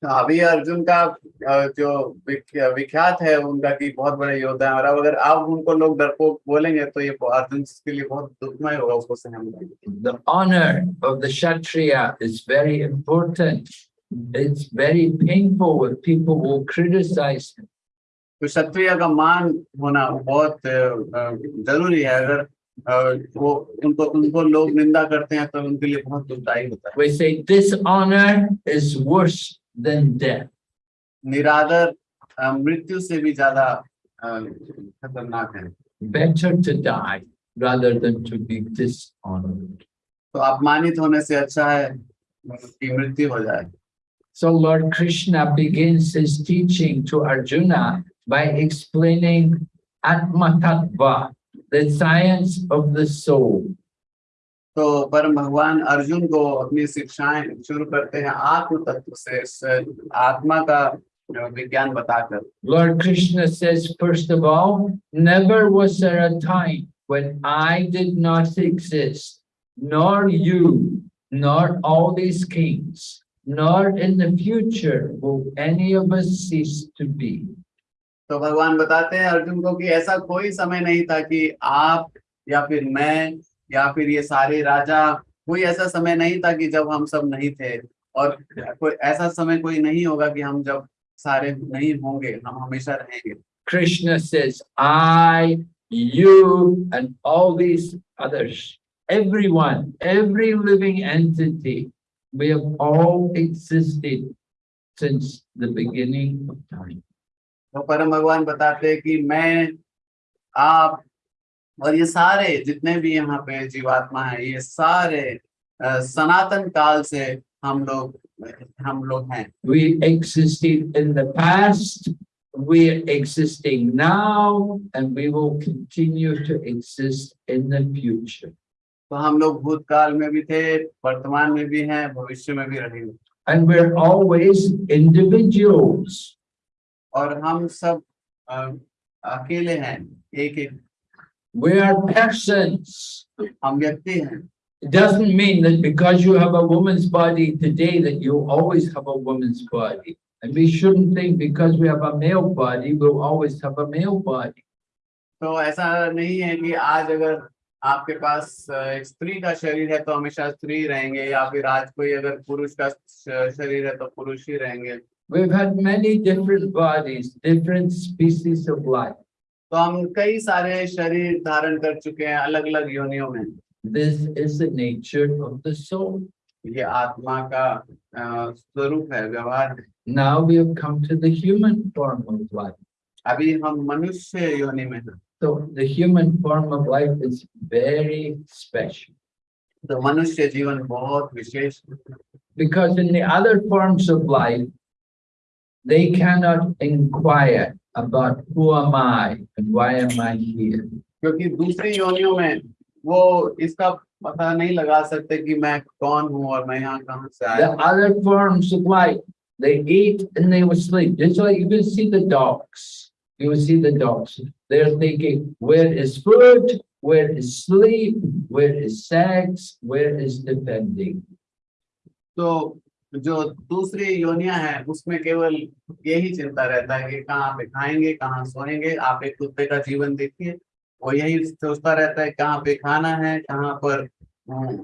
तो अभी अर्जुन का अ, जो विख- विख्यात है उनका कि बहुत बड़े योद्धा है और अब अगर आप उनको लोग डरपोक बोलेंगे तो ये अर्जुन के लिए बहुत दुखमय होगा उसको सहन करना। The honor of the Kshatriya is very important. It's very painful when people will criticize him. तो क्षत्रिय का मान होना बहुत अ, अ, जरूरी है अगर अ, वो उनको उनको लोग निंदा करते हैं तो उनके लिए बहुत दुखदायी होता है We say dishonor is worse than death. निरादर अ, मृत्यु से भी ज्यादा अ, खतरनाक है Better to die rather than to be dishonored. तो अपमानित होने से अच्छा है कि मृत्यु हो जाए So Lord Krishna begins his teaching to Arjuna by explaining Atma Tattva, the science of the soul. तो परम भगवान अर्जुन को अपनी शिक्षाएं शुरू करते हैं आत्म तत्व से इस आत्मा का विज्ञान बताकर Lord Krishna says, first of all, never was there a time when I did not exist, nor you, nor all these kings, nor in the future will any of us cease to be. तो भगवान बताते हैं अर्जुन को कि ऐसा कोई समय नहीं था कि आप या फिर मैं या फिर ये सारे राजा, कोई ऐसा समय नहीं था कि जब हम सब नहीं थे। और कोई ऐसा समय कोई नहीं होगा कि हम जब सारे नहीं होंगे, हम हमेशा रहेंगे। Krishna I you and and all these others, everyone, every living entity, we have all existed since the beginning of time. तो परम भगवान बताते हैं कि मैं आप और ये सारे जितने भी यहाँ पे जीवात्मा है ये सारे अ, सनातन काल से हम लोग हम लोग हैं We existed in the past, we're existing now and we will continue to exist in the future. तो हम लोग भूतकाल में भी थे वर्तमान में भी हैं भविष्य में भी रहेंगे And we're always individuals. और हम सब अकेले हैं एक एक We are persons. हम व्यक्ति हैं It doesn't mean that because you have a woman's body today that you'll always have a woman's body. And we shouldn't think because we have a male body, we'll always have a male body. तो ऐसा नहीं है कि आज अगर आपके पास एक स्त्री का शरीर है तो हमेशा स्त्री रहेंगे या फिर आज कोई अगर पुरुष का शरीर है तो पुरुष ही रहेंगे We've had many different bodies, different species of life. तो हम कई सारे शरीर धारण कर चुके हैं अलग अलग योनियों में This is the nature of the soul. ये आत्मा का अ, स्वरूप है व्यवहार है Now we have come to the human form of life. अभी हम मनुष्य योनि में हैं So the human form of life is very special तो मनुष्य जीवन बहुत विशेष है because in the other forms of life, they cannot inquire about who am I and why am I here. क्योंकि दूसरी योनियों में वो इसका पता नहीं लगा सकते कि मैं कौन हूँ और मैं यहाँ कहाँ से आया The हूँ। other forms of life, they eat and they will sleep. Just like you can see the dogs. You will see the dogs. They're thinking, where is food? Where is sleep? Where is sex? Where is defending? तो जो दूसरी योनिया है उसमें केवल यही चिंता रहता है कि कहाँ पे खाएँगे कहाँ सोएँगे आप एक कुत्ते का जीवन देखिए वो यही सोचता रहता है कहाँ पे खाना है कहाँ पर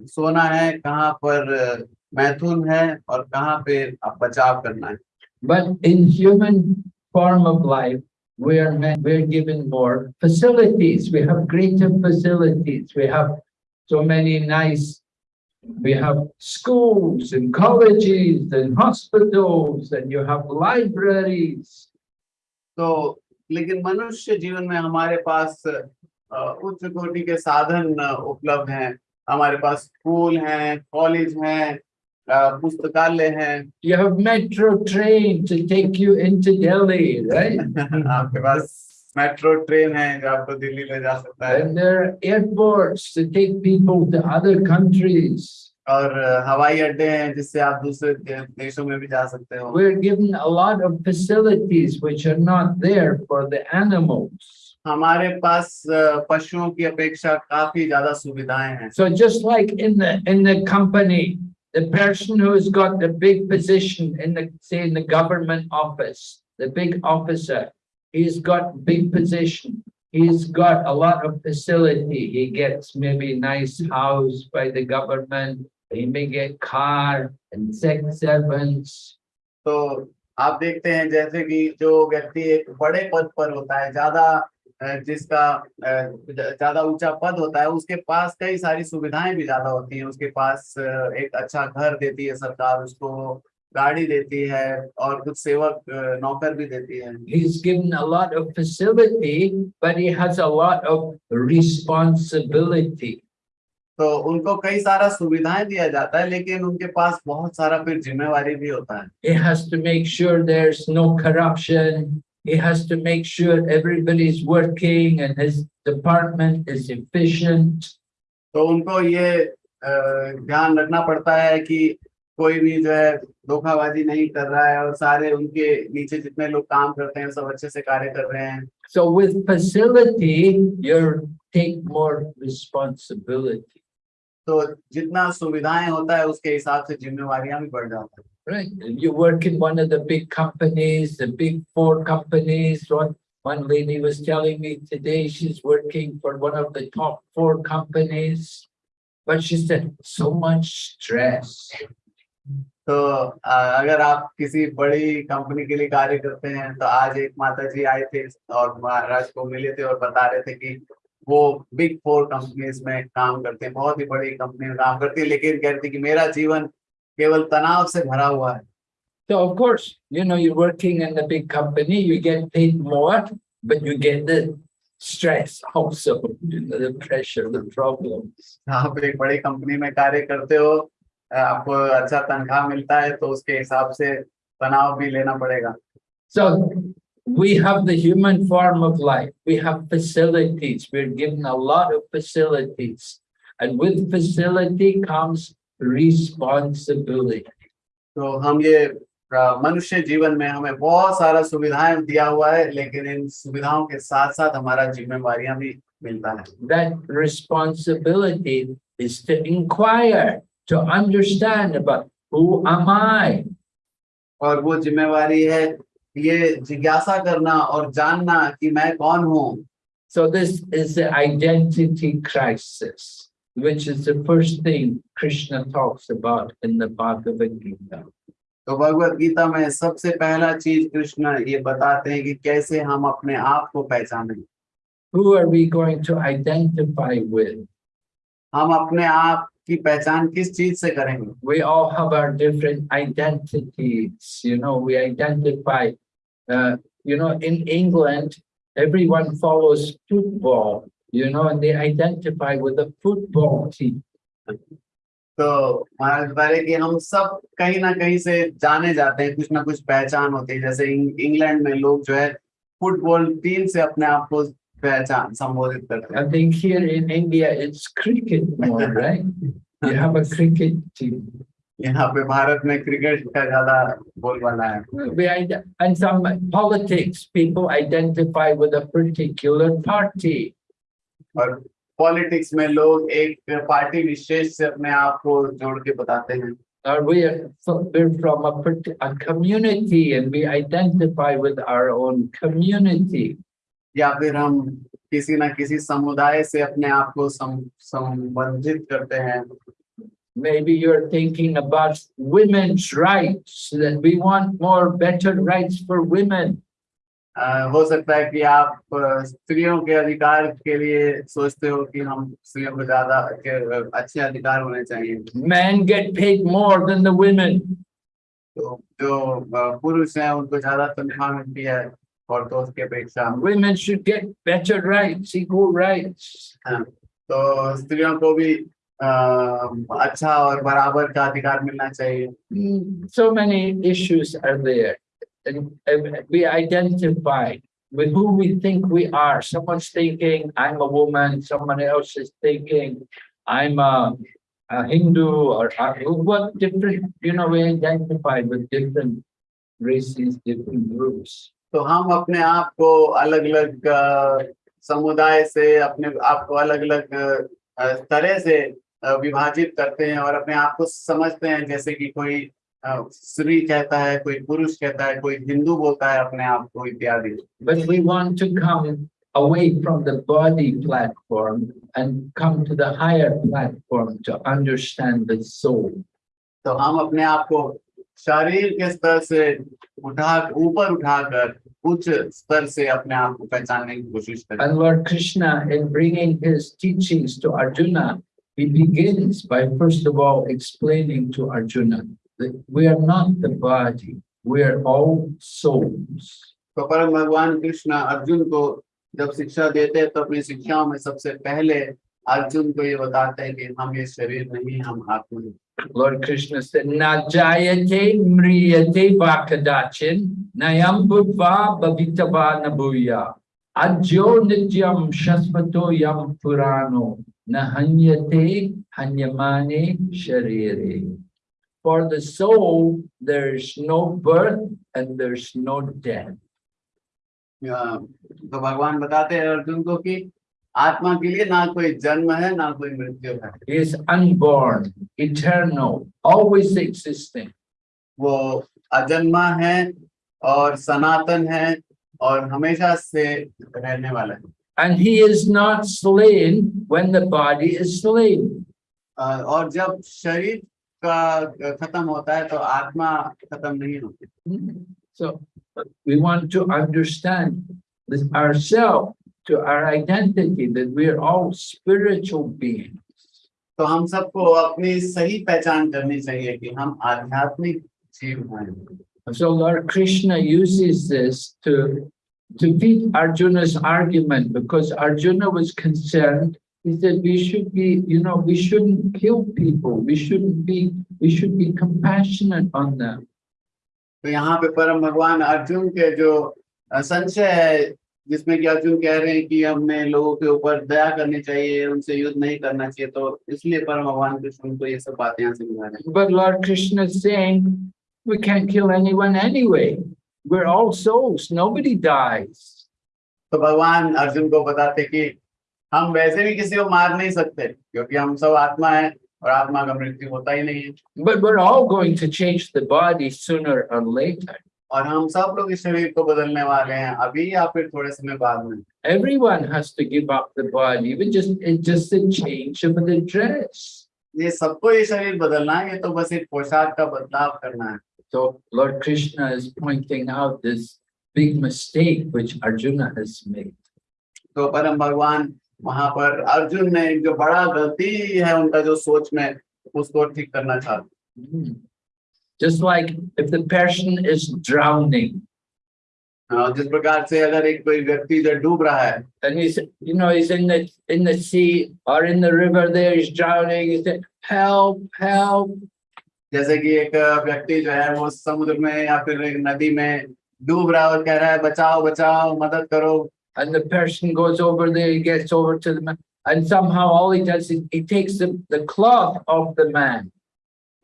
सोना है कहाँ पर मैथुन है और कहाँ पे अब बचाव करना है But in human form of life, we are meant, we're given more facilities. We have greater facilities. We have so many nice, we have schools and colleges and hospitals and you have libraries. तो लेकिन मनुष्य जीवन में हमारे पास अ, उच्च कोटि के साधन अ, उपलब्ध हैं हमारे पास स्कूल हैं कॉलेज हैं अ, पुस्तकालय हैं You have metro train to take you into Delhi, right? आपके पास मेट्रो ट्रेन है जो आपको दिल्ली ले जा सकता है And there are airports to take people to other countries. और अ, हवाई अड्डे हैं जिससे आप दूसरे दे- देशों में भी जा सकते हो We're given a lot of facilities which are not there for the animals. हमारे पास अ, पशुओं की अपेक्षा काफी ज्यादा सुविधाएं हैं So just like in the, in the company, the person who has got the big position in the, say in the government office, the big officer, he's got big position. He's got a lot of facility. He gets maybe nice house by the government. He may get car and six servants. तो आप देखते हैं जैसे कि जो व्यक्ति एक बड़े पद पर होता है ज़्यादा जिसका ज़्यादा ऊँचा पद होता है उसके पास कई सारी सुविधाएँ भी ज़्यादा होती हैं उसके पास एक अच्छा घर देती है सरकार उसको गाड़ी देती है और कुछ सेवक नौकर भी देती है He's given a lot of facility, but he has a lot of responsibility. तो उनको कई सारा सुविधाएँ दिया जाता है लेकिन उनके पास बहुत सारा फिर जिम्मेवारी भी होता है He has to make sure there's no corruption. He has to make sure everybody's working and his department is efficient. तो उनको ये ध्यान रखना पड़ता है कि कोई भी जो है धोखाबाजी नहीं कर रहा है और सारे उनके नीचे जितने लोग काम करते हैं सब अच्छे से कार्य कर रहे हैं So with facility, you take more responsibility, तो जितना सुविधाएँ होता है उसके हिसाब से जिम्मेवारियाँ भी बढ़ जाती है right? You work in one of the big companies, the big four companies, one, one lady was telling me today, she's working for one of the top four companies. But she said, so much stress. तो अगर आप किसी बड़ी company के लिए कार्य करते हैं तो आज एक माता जी आए थे और महाराज को मिले थे और बता रहे थे कि वो बिग फोर कंपनीज़ में काम करते हैं बहुत ही बड़ी कंपनी में काम करती है लेकिन कहती है कि मेरा जीवन केवल तनाव से भरा हुआ है So of course, you know, you're working in a big company, you get paid more, but you get the stress also, you know, the pressure, the problems. आप एक बड़ी कंपनी में कार्य करते हो आपको अच्छा तनख्वाह मिलता है तो उसके हिसाब से तनाव भी लेना पड़ेगा So we have the human form of life. We have facilities. We're given a lot of facilities. And with facility comes responsibility. तो हम ये अ, मनुष्य जीवन में हमें बहुत सारा सुविधाएँ दिया हुआ है लेकिन इन सुविधाओं के साथ साथ हमारा जिम्मेवारियाँ भी मिलता है That responsibility is to inquire, to understand about who am I? और वो जिम्मेवारी है ये जिज्ञासा करना और जानना कि मैं कौन हूँ So this is the identity crisis, which is the first thing Krishna talks about in the Bhagavad Gita. तो भगवत गीता में सबसे पहला चीज़ कृष्ण ये बताते हैं कि कैसे हम अपने आप को पहचानें Who are we going to identify with? हम अपने आप की पहचान किस चीज़ से करेंगे We all have our different identities, you know, we identify, uh, you know, in England, everyone follows football, you know, and they identify with the football team. तो महाराज बारे कि हम सब कहीं ना कहीं से जाने जाते हैं कुछ ना कुछ पहचान होती है जैसे इंग्लैंड में लोग जो है फुटबॉल टीम से अपने आप को पहचान संबोधित करते हैं I think here in India, it's cricket more, right? You have a cricket team. यहाँ पे भारत में क्रिकेट का ज्यादा बोलबाला है We, ide- and some politics, people identify with a particular party. और पॉलिटिक्स में लोग एक पार्टी विशेष से अपने आप को जोड़ के बताते हैं Or we are, fro- we're from a, parti- a community and we identify with our own community. या फिर हम किसी ना किसी समुदाय से अपने आप को संबंधित करते हैं Maybe you're thinking about women's rights, that we want more better rights for women. हो सकता है कि आप स्त्रियों के अधिकार के लिए सोचते हो कि हम स्त्रियों को ज़्यादा के- अच्छे अधिकार होने चाहिए Men get paid more than the women. तो जो पुरुष हैं उनको ज़्यादा तनख्वाह मिलती है Women should get better rights, equal rights. तो स्त्रियों को भी अ, अच्छा और बराबर का अधिकार मिलना चाहिए Mm, So many issues are there. And and we identify with who we think we are. Someone's thinking, I'm a woman, someone else is thinking, I'm a, a Hindu or a- what different, you know, we identify with different races, different groups. तो हम अपने आप को अलग अलग समुदाय से अपने आप को अलग अलग तरह से विभाजित करते हैं और अपने आप को समझते हैं जैसे कि कोई स्त्री कहता है कोई पुरुष कहता है कोई हिंदू बोलता है अपने आप को इत्यादि But we want to come away from the body platform and come to the higher platform to understand the soul. तो हम अपने आप को शरीर के स्तर से उठा ऊपर उठाकर उच्च स्तर से अपने आप को पहचानने की कोशिश करें And Lord Krishna, in bringing his teachings to Arjuna, he begins by first of all explaining to Arjuna that we are not the body, we are all souls. तो परम भगवान कृष्ण अर्जुन को जब शिक्षा देते हैं तो अपनी शिक्षाओं में सबसे पहले अर्जुन को ये बताते हैं कि हम ये शरीर नहीं हम आत्मा हैं Lord Krishna said, Na jayate mriyate vakadachin, nayam bhutva bhavitava nabuya. Adyo nityam shasvato yam purano, na hanyate hanyamane sharire. For the soul, there's no birth and there's no death. अ, तो भगवान बताते हैं अर्जुन को कि आत्मा के लिए ना कोई जन्म है ना कोई मृत्यु है is unborn, eternal, always existing. वो अजन्मा है और सनातन है और हमेशा से रहने वाला है And he is not slain when the body is slain. अ, और जब शरीर का खत्म होता है तो आत्मा खत्म नहीं होती So we want to understand this ourselves, to our identity, that we are all spiritual beings. तो हम सबको अपनी सही पहचान करनी चाहिए कि हम आध्यात्मिक जीव हैं And so Lord Krishna uses this to, to beat Arjuna's argument because Arjuna was concerned. He said, we should be, you know, we shouldn't kill people. We shouldn't be, we should be compassionate on them. तो यहाँ पे परम भगवान अर्जुन के जो अ, संशय है जिसमें कि अर्जुन कह रहे हैं कि हमें लोगों के ऊपर दया करनी चाहिए उनसे युद्ध नहीं करना चाहिए तो इसलिए परम भगवान कृष्ण उनको ये सब बातें यहाँ समझा रहे हैं But Lord Krishna is saying, we can't kill anyone anyway. We're all souls, nobody dies. तो भगवान अर्जुन को बताते कि हम वैसे भी किसी को मार नहीं सकते क्योंकि हम सब आत्मा है और आत्मा का मृत्यु होता ही नहीं है But we're all going to change the body sooner or later. और हम सब लोग इस शरीर को बदलने वाले हैं अभी या फिर थोड़े समय बाद में Everyone has to give up the body, even just it's just a change of the dress. ये सबको ये शरीर बदलना है ये तो बस एक पोशाक का बदलाव करना है So Lord Krishna is pointing out this big mistake which Arjuna has made. तो परम भगवान वहाँ पर अर्जुन ने जो बड़ा गलती है उनका जो सोच में उसको ठीक करना चाहते Hmm. Just like if the person is drowning हाँ, जिस प्रकार से अगर एक कोई व्यक्ति जो डूब रहा है and he's, you know, he's in the in the sea or in the river there, he's drowning, he said, help, help. जैसे कि एक व्यक्ति जो है वो समुद्र में या फिर एक नदी में डूब रहा है और कह रहा है बचाओ बचाओ मदद करो And the person goes over there, he gets over to the man, and somehow all he does is he takes the, the cloth off the man.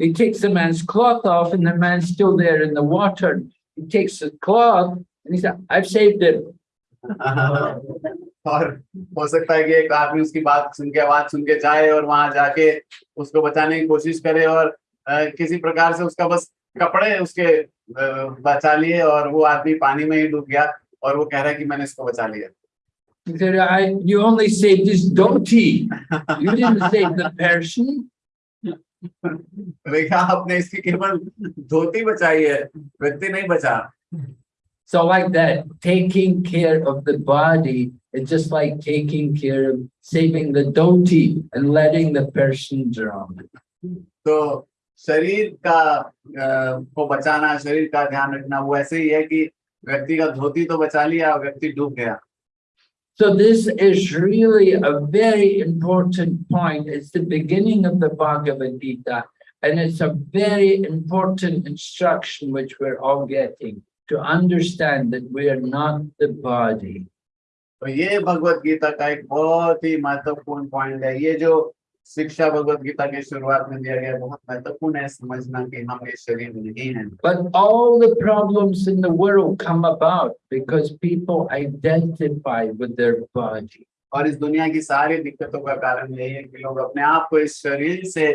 He takes the man's cloth off, and the man's still there in the water. He takes the cloth and he said, I've saved him. और हो सकता है कि एक आदमी उसकी बात सुन के आवाज सुन के जाए और वहां जाके उसको बचाने की कोशिश करे और अ, किसी प्रकार से उसका बस कपड़े उसके अ, बचा लिए और वो आदमी पानी में ही डूब गया और वो कह रहा है कि मैंने इसको बचा लिया He said, I, you only saved his donkey. You didn't save the person. देखा आपने इसकी केवल धोती बचाई है व्यक्ति नहीं बचा So like that, taking care of the body is just like taking care of saving the dhoti and letting the person drown. तो शरीर का अ, को बचाना शरीर का ध्यान रखना वो ऐसे ही है कि व्यक्ति का धोती तो बचा लिया और व्यक्ति डूब गया So this is really a very important point. It's the beginning of the Bhagavad Gita, and it's a very important instruction which we're all getting to understand that we are not the body. तो ये भगवत गीता का एक बहुत ही महत्वपूर्ण point है ये जो शिक्षा भगवत गीता के शुरुआत में दिया गया है, बहुत महत्वपूर्ण है समझना कि हम ये शरीर नहीं है But all the problems in the world come about because people identify with their body. और इस दुनिया की सारी दिक्कतों का कारण यही है कि लोग अपने आप को इस शरीर से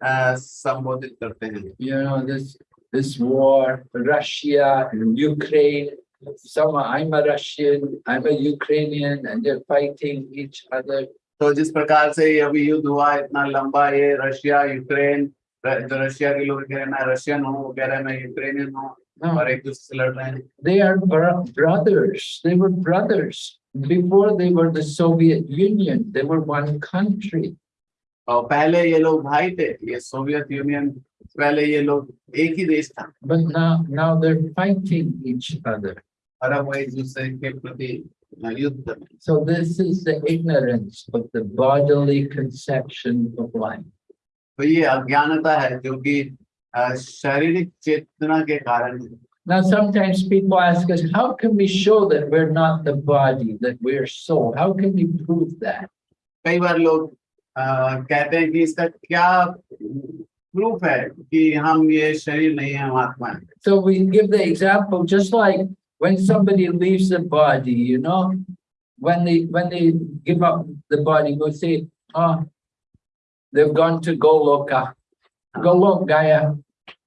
अ, संबोधित करते हैं You know, this this war, Russia and Ukraine. Some I'm a Russian, I'm a Ukrainian, and they're fighting each other. तो जिस प्रकार से ये अभी युद्ध हुआ इतना लंबा ये रशिया यूक्रेन जो रशिया के लोग कह रहे हैं मैं रशियन हूँ वो कह रहे हैं मैं यूक्रेनियन हूँ और एक दूसरे से लड़ रहे हैं are bro- brothers. They were brothers before they were the Soviet Union. They were one country. और पहले ये लोग भाई थे ये सोवियत यूनियन पहले ये लोग एक ही देश था But now, now they're fighting each other. और अब वो एक दूसरे के प्रति हैं। So this is the ignorance of the bodily conception of life. तो ये अज्ञानता है जो कि अ, शारीरिक चेतना के कारण है। Now, sometimes people ask us, how can we show that we're not the body, that we're soul? How can we prove that? कई बार लोग अ, कहते हैं कि इसका क्या प्रूफ है कि हम ये शरीर नहीं है हम आत्मा है So we give the example, just like when somebody leaves the body, you know, when they, when they give up the body, we say, oh, they've gone to Goloka. Golok Gaya.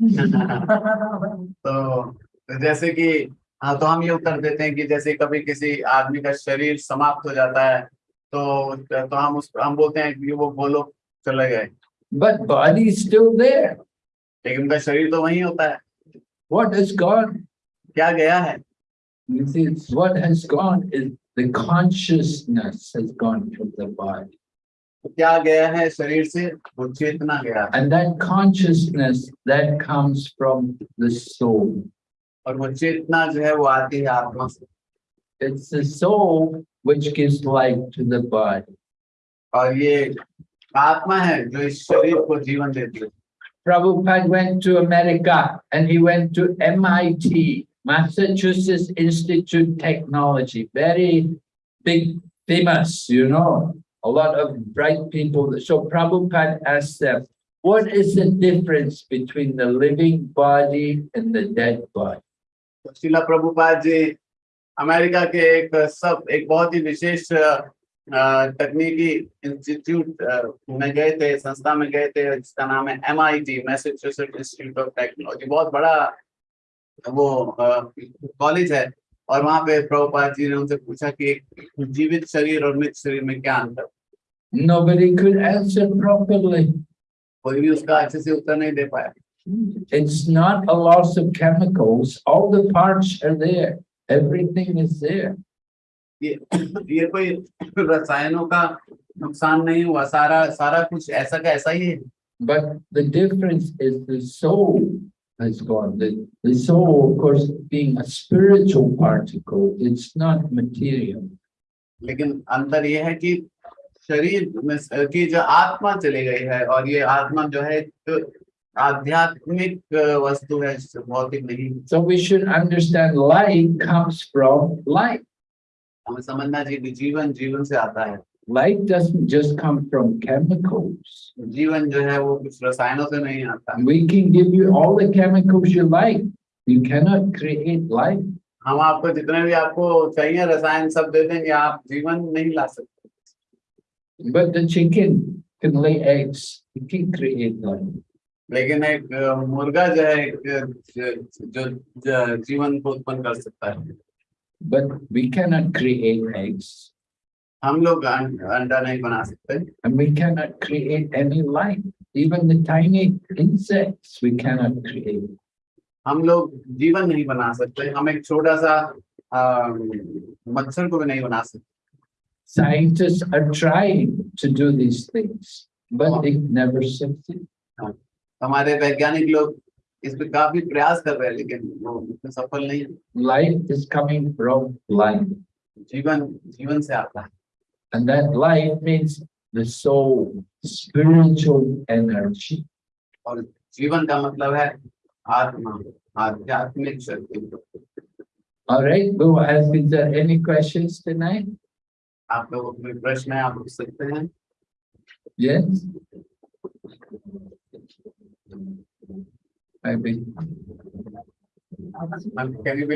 तो तो जैसे कि हाँ तो हम ये उत्तर देते हैं कि जैसे कभी किसी आदमी का शरीर समाप्त हो जाता है तो तो हम उस हम बोलते हैं कि वो वो लोग चले गए But body is still there. लेकिन उनका शरीर तो वही होता है What has gone? क्या गया है You see, it's what has gone is the consciousness has gone from the body. क्या गया है शरीर से वो चेतना गया है And that consciousness that comes from the soul. और वो चेतना जो है वो आती है आत्मा से It's the soul which gives life to the body. और ये आत्मा है जो इस शरीर को जीवन देती है Prabhupada went to America and he went to MIT, Massachusetts Institute Technology, very big, famous, you know, a lot of bright people. So Prabhupada asked them, what is the difference between the living body and the dead body? तो शिला Prabhupada ji America के एक सब एक बहुत ही विशेष अ, तकनीकी institute में गए थे संस्था में गए थे जिसका नाम है M I T Massachusetts Institute of Technology बहुत बड़ा वो कॉलेज है और वहाँ पे प्रभुपाद जी ने उनसे पूछा कि एक जीवित शरीर और मृत शरीर में क्या अंतर Nobody could answer properly. कोई भी उसका अच्छे से उत्तर नहीं दे पाया It's not a loss of chemicals. All the parts are there. Everything is there. ये ये कोई रसायनों का नुकसान नहीं हुआ सारा सारा कुछ ऐसा का ऐसा ही है But the difference is the soul has gone. The, the soul, of course, being a spiritual particle, it's not material. लेकिन अंतर ये है कि शरीर में स- की जो आत्मा चली गई है और ये आत्मा जो है एक आध्यात्मिक अ, वस्तु है भौतिक नहीं So we should understand light comes from light. हमें समझना चाहिए कि जीवन जीवन से आता है Light doesn't just come from chemicals. जीवन जो है वो कुछ रसायनों से नहीं आता We can give you all the chemicals you like. You cannot create life. हम आपको जितने भी आपको चाहिए रसायन सब दे देंगे आप जीवन नहीं ला सकते But the chicken can lay eggs. It can create life. लेकिन एक अ, मुर्गा जो है एक अ, ज- जो ज- जीवन को उत्पन्न कर सकता है But we cannot create eggs. हम लोग अं-, अंडा नहीं बना सकते। And we can not create any life even the tiny insects we can not create हम लोग जीवन नहीं बना सकते हम एक छोटा सा मच्छर को भी नहीं बना सकते। Scientist are trying to do this things but they never success हमारे वैज्ञानिक लोग इस पे काफ़ी प्रयास कर रहे हैं लेकिन वो इतने सफल नहीं है। Life is coming from life जीवन जीवन से आता है। And that life means the soul, spiritual energy. और जीवन का मतलब है आत्मा आध्यात्मिक शक्ति All right, well, as is there any questions tonight? आप लोगों को कोई प्रश्न है आप पूछ सकते हैं Yes? Maybe. Can you be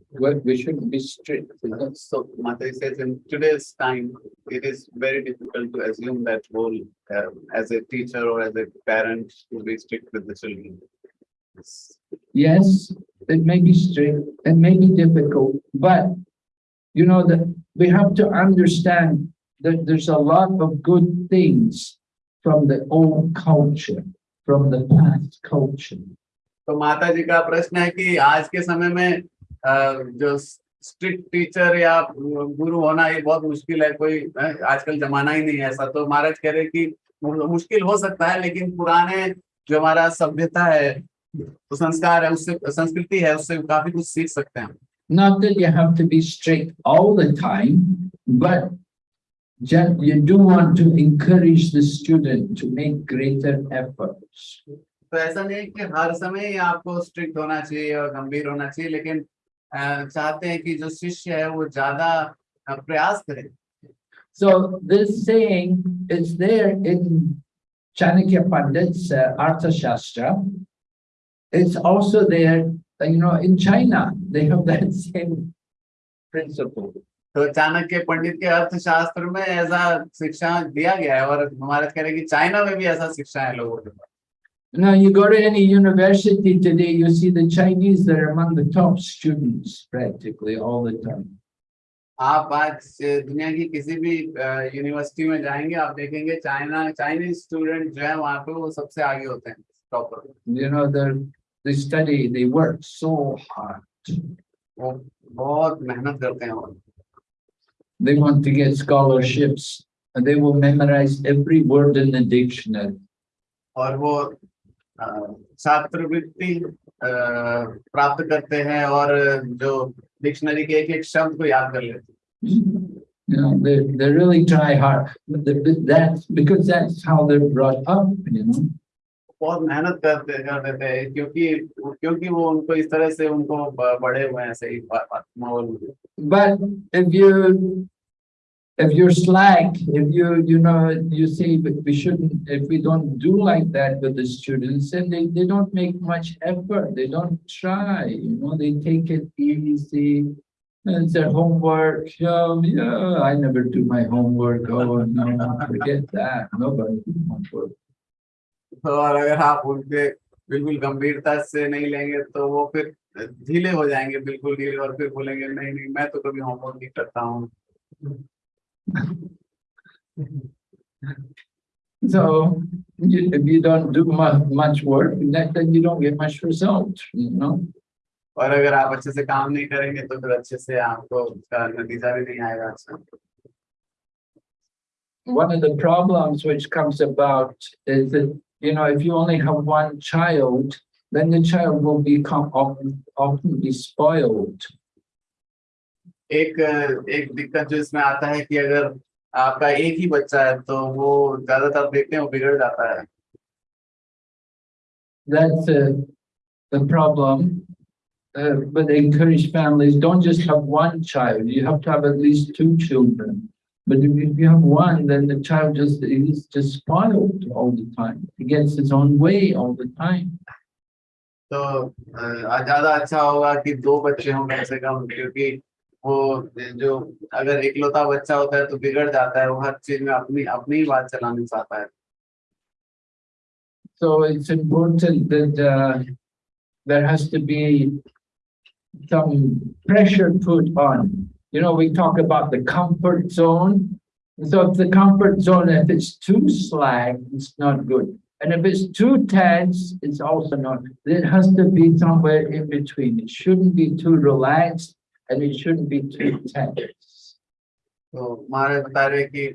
Well, we shouldn't be strict. is it? So Mata says in today's time, it is very difficult to assume that role uh, as a teacher or as a parent to be strict with the children. It's- Yes, it may be strict, it may be difficult, but you know that we have to understand that there's a lot of good things from the old culture, from the past culture. तो माता जी का प्रश्न है कि आज के समय में अ, जो स्ट्रिक्ट टीचर या गुरु होना ये बहुत मुश्किल है कोई आजकल जमाना ही नहीं है ऐसा तो महाराज कह रहे कि मुश्किल हो सकता है लेकिन पुराने जो हमारा सभ्यता है तो संस्कार है उससे संस्कृति है उससे काफ़ी कुछ सीख सकते हैं Not that you have to be strict all the time, but you do want to encourage the student to make greater efforts. तो ऐसा नहीं कि हर समय आपको स्ट्रिक्ट होना चाहिए और गंभीर होना चाहिए लेकिन चाहते हैं कि जो शिष्य है वो ज़्यादा प्रयास करे So this saying is there in Chanakya Pandit's uh, Artha Shastra. It's also there, uh, you know, in China, they have that same principle. तो चाणक्य पंडित के अर्थशास्त्र में ऐसा शिक्षा दिया गया है और महाराज कह रहे हैं कि चाइना में भी ऐसा शिक्षा है लोगों के पास Now you go to any university today, you see the Chinese, they're among the top students practically all the time. आप आज दुनिया की किसी भी यूनिवर्सिटी में जाएंगे आप देखेंगे चाइना चाइनीज स्टूडेंट जो है वहाँ पे वो सबसे आगे होते हैं topper You know, they're, they study, they work so hard. वो बहुत मेहनत करते हैं वो They want to get scholarships and they will memorize every word in the dictionary. और वो अ, छात्रवृत्ति प्राप्त करते हैं और जो डिक्शनरी के एक एक शब्द को याद कर लेते हैं You know, they, they really try hard, but the- that's because that's how they're brought up, you know. बहुत मेहनत करते कर देते हैं क्योंकि क्योंकि वो उनको इस तरह से उनको बड़े हुए हैं सही माहौल में But if you, if you're slack, if you, you know, you see, but we shouldn't, if we don't do like that with the students, then they, they don't make much effort, they don't try, you know, they take it easy. And it's their homework, yeah, yeah, I never do my homework, oh, no, forget that, nobody do homework. और अगर आप उनके बिल्कुल गंभीरता से नहीं लेंगे तो वो फिर ढीले हो जाएंगे बिल्कुल ढीले और फिर बोलेंगे नहीं नहीं मैं तो कभी होमवर्क नहीं करता हूँ So, you- if you don't do mu- much work, then, then you don't get much result, you know? और अगर आप अच्छे से काम नहीं करेंगे तो फिर अच्छे से आपको उसका नतीजा भी नहीं आएगा अच्छा one of the problems which comes about is that, you know, if you only have one child, then the child will become often, often be spoiled. एक एक दिक्कत जो इसमें आता है कि अगर आपका एक ही बच्चा है तो वो ज्यादातर देखते हैं वो बिगड़ जाता है That's uh, the problem. Uh, but encourage families, don't just have one child, you have to have at least two children. But if if you have one, then the child just, he's just spoiled all the time. He gets his own way all the time. तो अ, ज्यादा अच्छा होगा कि दो बच्चे हों कम से कम क्योंकि वो जो अगर इकलौता बच्चा होता है तो बिगड़ जाता है वो हर चीज में अपनी अपनी ही बात चलाना चाहता है So it's important that uh, there has to be some pressure put on. You know, we talk about the comfort zone. So if the comfort zone, if it's too slack, it's not good. And if it's too tense, it's also not. It has to be somewhere in between. It shouldn't be too relaxed And it shouldn't be too tense. तो महाराज बता रहे कि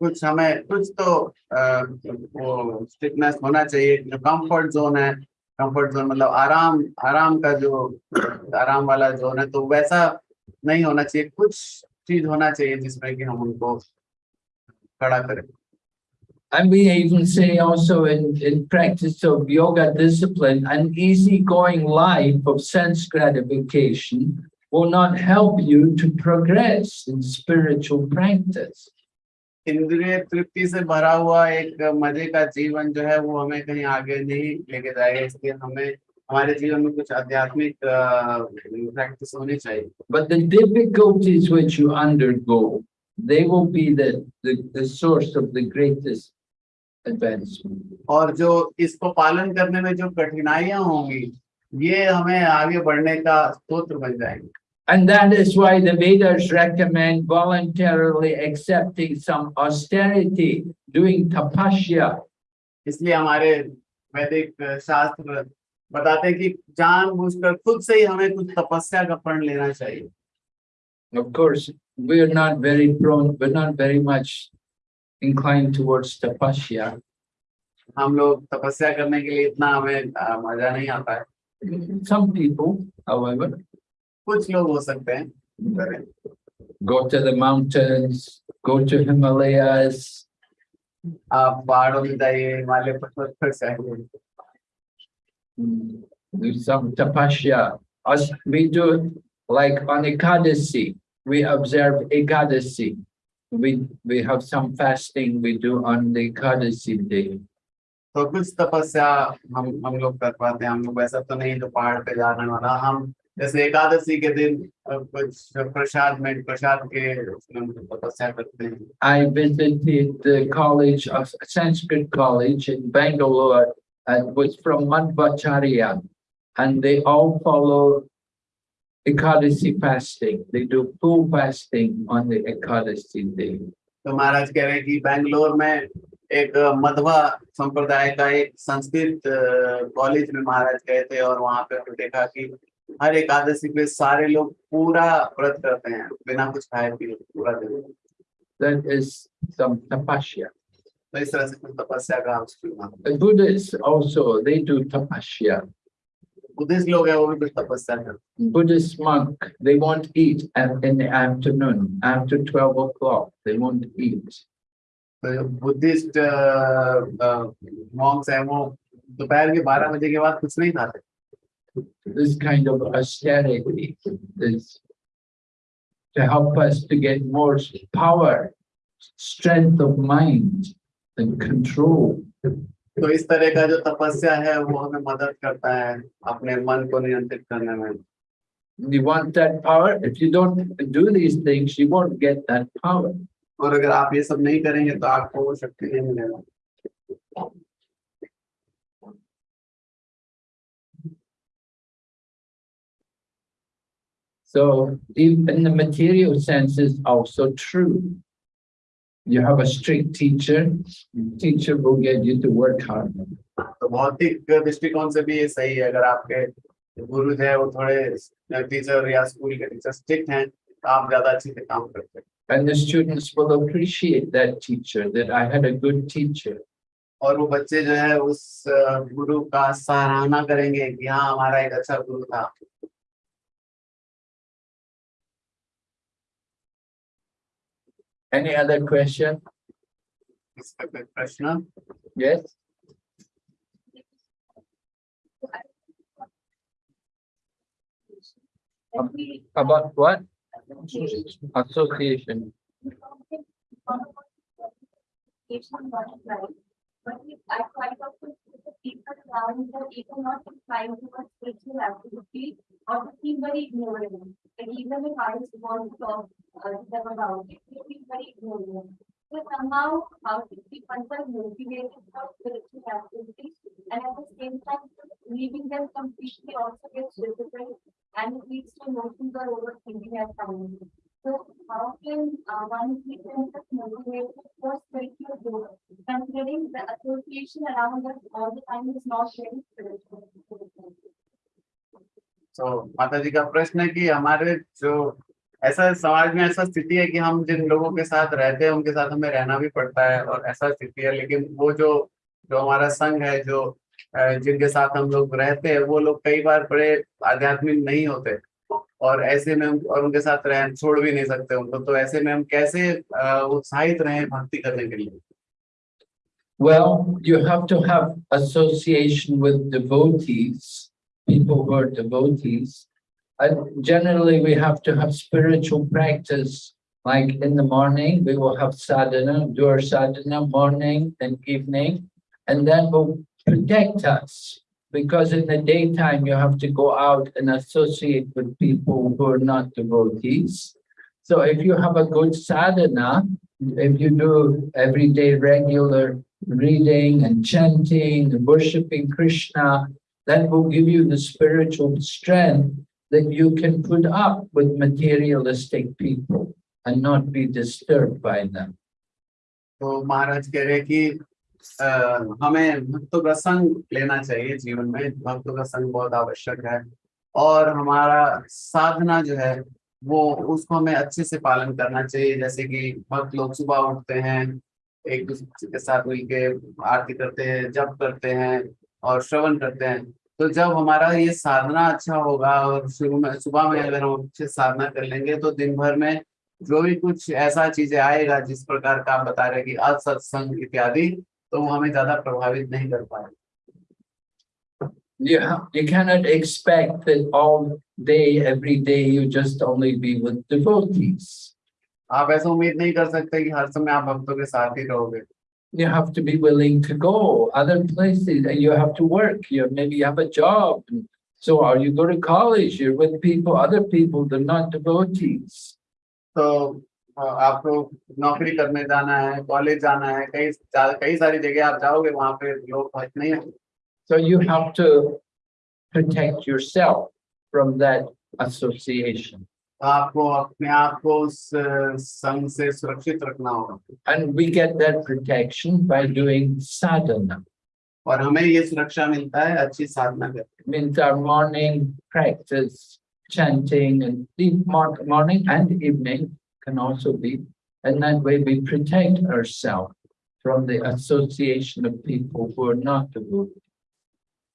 कुछ समय कुछ तो अ, वो stiffness होना चाहिए जो कंफर्ट जोन है कंफर्ट जोन मतलब आराम आराम का जो आराम वाला जोन है तो वैसा नहीं होना चाहिए कुछ चीज़ होना चाहिए जिसमें कि हम उनको खड़ा करें And we even say also in, in practice of yoga discipline, an easygoing life of sense gratification will not help you to progress in spiritual practice. इंद्रिय तृप्ति से भरा हुआ एक मजे का जीवन जो है वो हमें कहीं आगे नहीं लेके जाएगा इसलिए हमें हमारे जीवन में कुछ आध्यात्मिक प्रैक्टिस होनी चाहिए But the difficulties which you undergo, they will be the, the, the source of the greatest advancement. और जो इसको पालन करने में जो कठिनाइयां होंगी ये हमें आगे बढ़ने का स्रोत बन जाएंगे And that is why the Vedas recommend voluntarily accepting some austerity, doing tapasya, इसलिए हमारे वैदिक शास्त्र बताते हैं कि जानबूझकर खुद से ही हमें कुछ तपस्या का प्रण लेना चाहिए Of course, we're not very prone, we're not very much inclined towards tapasya. हम लोग तपस्या करने के लिए इतना हमें अ, मजा नहीं आता है Some people, however, कुछ लोग हो सकते हैं करें। go to the mountains, go to Himalayas, आप पहाड़ों में जाइए हिमालय पर्वत पर जाइए mm, do some tapasya. Us, we do it like on Ekadasi, we observe Ekadasi. We, we have some fasting we do on the Ekadasi day. तो कुछ तपस्या हम हम लोग कर पाते हैं हम लोग वैसा तो नहीं जो पहाड़ पे जाने वाला हम जैसे एकादशी के दिन कुछ प्रसाद में प्रसाद के तपस्या करते हैं I visited the college of Sanskrit college in Bangalore and was from Madhvacharya. And they all follow Ekadasi fasting. They do full fasting on the Ekadasi day. तो महाराज कह रहे हैं कि बैंगलोर में एक मधवा संप्रदाय का एक संस्कृत कॉलेज में महाराज गए थे और वहाँ पे देखा कि हर एकादशी पे सारे लोग पूरा व्रत करते हैं बिना कुछ खाए पिए पूरा दिन That is some tapasya. तो इस तरह से कुछ तपस्या का उसको Buddhists also, they do tapasya. Buddhist लोग हैं वो भी कुछ तपस्या करते हैं Buddhist monk, they won't eat at, in the afternoon, after 12 o'clock, they won't eat. तो जो बुद्धिस्ट मॉन्क्स हैं वो दोपहर के बारह बजे के बाद कुछ नहीं खाते This kind of austerity is to help us to get more power, strength of mind and control. तो इस तरह का जो तपस्या है वो हमें मदद करता है अपने मन को नियंत्रित करने में You want that power? If you don't do these things, you won't get that power. और अगर आप ये सब नहीं करेंगे तो आपको वो शक्ति नहीं मिलेगा So in in the material sense is also true. You have a strict teacher, teacher will get you to work hard. तो भौतिक दृष्टिकोण से भी ये सही है अगर आपके गुरु जो है वो थोड़े टीचर या स्कूल के टीचर स्ट्रिक्ट हैं तो आप ज्यादा अच्छे से काम करते हैं And the students will appreciate that teacher, that I had a good teacher. और वो बच्चे जो है उस अ, गुरु का सराहना करेंगे कि हाँ हमारा एक अच्छा गुरु Any other question? Question? Yes. About what? Association. But I find out that the people around that even not inclined towards spiritual activity or to feel very ignorant. And even if I born to talk uh, to them about it, they feel very ignorant. So somehow, how to keep oneself motivated for spiritual activities and at the same time, leaving them completely also gets difficult and it leads to emotions or overthinking at times. So how can uh, one keep themselves motivated for spiritual growth, considering the association around us all the time is not very spiritual? तो माता जी का प्रश्न है कि हमारे जो ऐसा समाज में ऐसा स्थिति है कि हम जिन लोगों के साथ रहते हैं उनके साथ हमें रहना भी पड़ता है और ऐसा स्थिति है लेकिन वो जो जो हमारा संघ है जो जिनके साथ हम लोग रहते हैं वो लोग कई बार बड़े आध्यात्मिक नहीं होते और ऐसे में और उनके साथ रह छोड़ भी नहीं सकते उनको तो ऐसे में हम कैसे उत्साहित रहें भक्ति करने के लिए Well, you have to have association with devotees, people who are devotees. And generally, we have to have spiritual practice. Like in the morning, we will have sadhana, do our sadhana morning and evening, and that will protect us. Because in the daytime, you have to go out and associate with people who are not devotees. So if you have a good sadhana, if you do everyday regular reading and chanting and worshiping Krishna, that will give you the spiritual strength that you can put up with materialistic people and not be disturbed by them. तो महाराज कह रहे हैं कि अ, हमें भक्तों का संग लेना चाहिए जीवन में। भक्तों का संग बहुत आवश्यक है और हमारा साधना जो है वो उसको हमें अच्छे से पालन करना चाहिए। जैसे कि भक्त लोग सुबह उठते हैं एक दूसरे के साथ मिलके आरती करते हैं जप करते हैं और श्रवण करते हैं। तो जब हमारा ये साधना अच्छा होगा और शुरू में सुबह में अगर हम अच्छे साधना कर लेंगे तो दिन भर में जो भी कुछ ऐसा चीज़ें आएगा जिस प्रकार का आप बता रहे कि असत्संग इत्यादि तो वो हमें ज्यादा प्रभावित नहीं कर पाए You, ha- you cannot expect that all day, every day, you just only be with devotees. आप ऐसा उम्मीद नहीं कर सकते कि हर समय आप भक्तों के साथ ही रहोगे You have to be willing to go other places and you have to work. You maybe you have a job. and So or you go to college, you're with people, other people, they're not devotees. तो अ, आपको तो नौकरी करने जाना है college जाना है कई कई सारी जगह आप जाओगे वहाँ पे लोग फ़र्क नहीं है so you have to protect yourself from that association आपको अपने आप को उस संघ से सुरक्षित रखना होगा। And we get that protection by doing sadhana और हमें ये सुरक्षा मिलता है अच्छी साधना करके। Means our morning practice chanting and deep morning and evening can also be. And that way we protect ourselves from the association of people who are not devoted.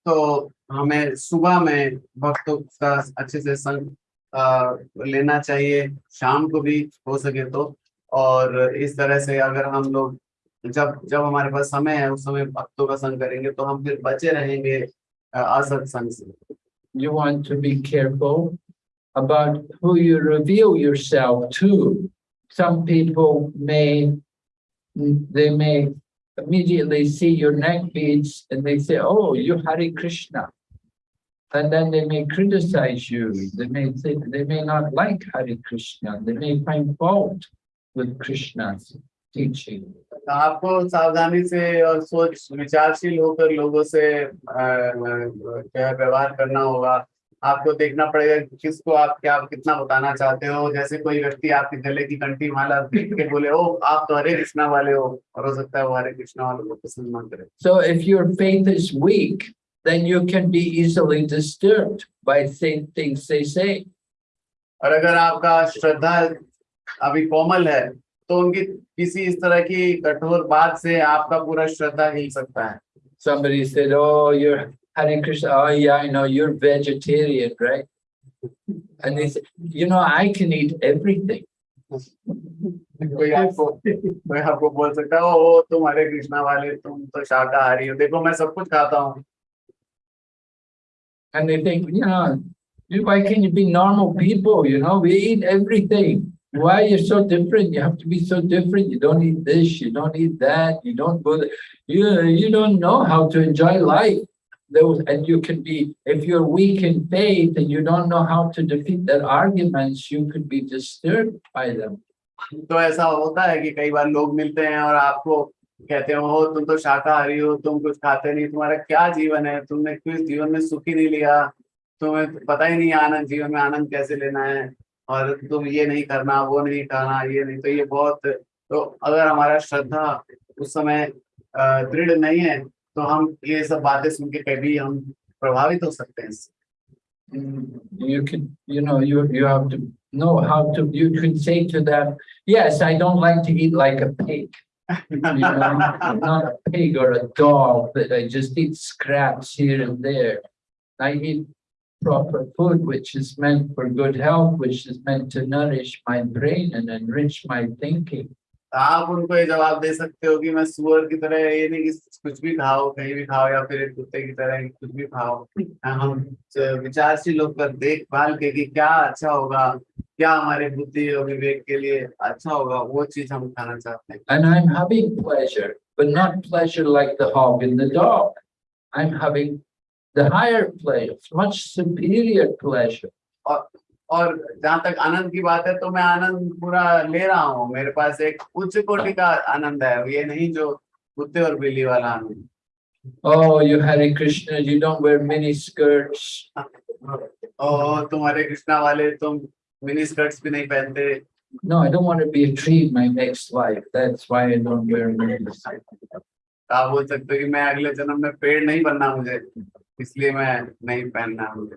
तो हमें सुबह में भक्तों का अच्छे से संग अ, लेना चाहिए शाम को भी हो सके तो और इस तरह से अगर हम लोग जब जब हमारे पास समय है उस समय भक्तों का संग करेंगे तो हम फिर बचे रहेंगे अ, असत्संग से You want to be careful about who you reveal yourself to. Some people may, they may immediately see your neck beads and they say, oh, you're Hare Krishna. And then they may criticize you. They may say, they may not like Hare Krishna. They may find fault with Krishna's teaching. तो आपको सावधानी से और सोच विचारशील होकर लोगों से अ, अ, जो है व्यवहार करना होगा आपको देखना पड़ेगा कि किसको आप क्या कितना बताना चाहते हो। जैसे कोई व्यक्ति आपके गले की कंठी माला देख के बोले ओ आप तो हरे कृष्णा वाले हो। और हो सकता है वो हरे कृष्णा वालों को पसंद ना करे। So if your faith is weak, then you can be easily disturbed by saying things they say. और अगर आपका श्रद्धा अभी कोमल है तो उनकी किसी इस तरह की कठोर बात से आपका पूरा श्रद्धा हिल सकता है। Somebody said, oh, you're Hare Krishna. Oh, yeah, I know you're vegetarian, right? And they said, you know, I can eat everything. कोई आपको कोई आपको बोल सकता है ओ तुम हरे कृष्णा वाले तुम तो शाकाहारी हो देखो मैं सब कुछ खाता हूँ And they think, you know, you- why can't you be normal people? You know, we eat everything. Why you're so different? You have to be so different. You don't eat this, you don't eat that, you don't go, th- you, you don't know how to enjoy life. Those, and you can be, if you're weak in faith and you don't know how to defeat their arguments, you could be disturbed by them. तो ऐसा होता है कि कई बार लोग मिलते हैं और आपको कहते हो "हो, तुम तो शाकाहारी हो तुम कुछ खाते नहीं तुम्हारा क्या जीवन है? तुमने किस जीवन में सुख नहीं लिया? तुम्हें पता ही नहीं आनंद जीवन में आनंद कैसे लेना है? और तुम ये नहीं करना वो नहीं करना ये नहीं। तो ये बहुत तो अगर हमारा श्रद्धा उस समय दृढ़ नहीं है तो हम ये सब बातें सुन के कभी हम प्रभावित हो सकते हैं इससे You can, you know, you, you have to know how to, you can say to them, yes, I don't like to eat like a pig. You know, I'm not a pig or a dog, that I just eat scraps here and there. I eat proper food, which is meant for good health, which is meant to nourish my brain and enrich my thinking. आप उनको ये जवाब दे सकते हो कि मैं सुअर की तरह ये नहीं कि कुछ भी खाओ कहीं भी खाओ या फिर एक कुत्ते की तरह कुछ भी खाओ हम विचारशील होकर देखभाल के कि क्या अच्छा होगा क्या हमारे बुद्धि और विवेक के लिए अच्छा होगा वो चीज़ हम खाना चाहते हैं And I'm having pleasure, but not pleasure like the hog and the dog. I'm having the higher pleasure, much superior pleasure. और जहाँ तक आनंद की बात है तो मैं आनंद पूरा ले रहा हूँ मेरे पास एक उच्च कोटि का आनंद है ये नहीं जो कुत्ते और बिल्ली वाला आनंद Oh, you Hare Krishna, you don't wear mini skirts. ओ तुम्हारे कृष्णा वाले तुम मिनी स्कर्ट्स भी नहीं पहनते No, I don't want to be a tree my next life. That's why I don't wear mini skirts. आप बोल सकते हो कि मैं अगले जन्म में पेड़ नहीं बनना मुझे इसलिए मैं नहीं पहनना मुझे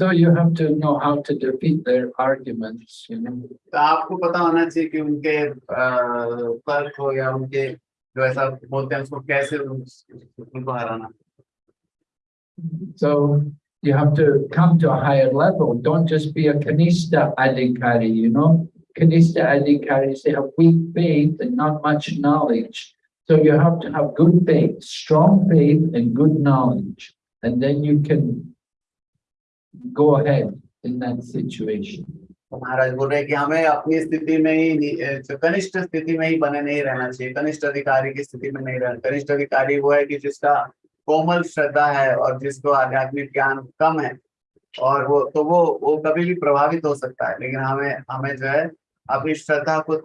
So you have to know how to defeat their arguments, you know. तो आपको पता होना चाहिए कि उनके अ, तर्क हो या उनके जो ऐसा बोलते हैं उसको कैसे उन- उनको हराना So you have to come to a higher level. Don't just be a Kanista Adhikari, you know. Kanista Adhikaris, they have weak faith and not much knowledge. So you have to have good faith, strong faith and good knowledge. And then you can go ahead in that situation. महाराज बोल रहे हैं कि हमें अपनी स्थिति में ही कनिष्ठ स्थिति में ही बने नहीं रहना चाहिए कनिष्ठ अधिकारी की स्थिति में नहीं रहना। कनिष्ठ अधिकारी वो है कि जिसका कोमल श्रद्धा है और जिसको आध्यात्मिक ज्ञान कम है और वो तो वो वो कभी भी प्रभावित हो सकता है लेकिन हमें हमें जो है अपनी श्रद्धा को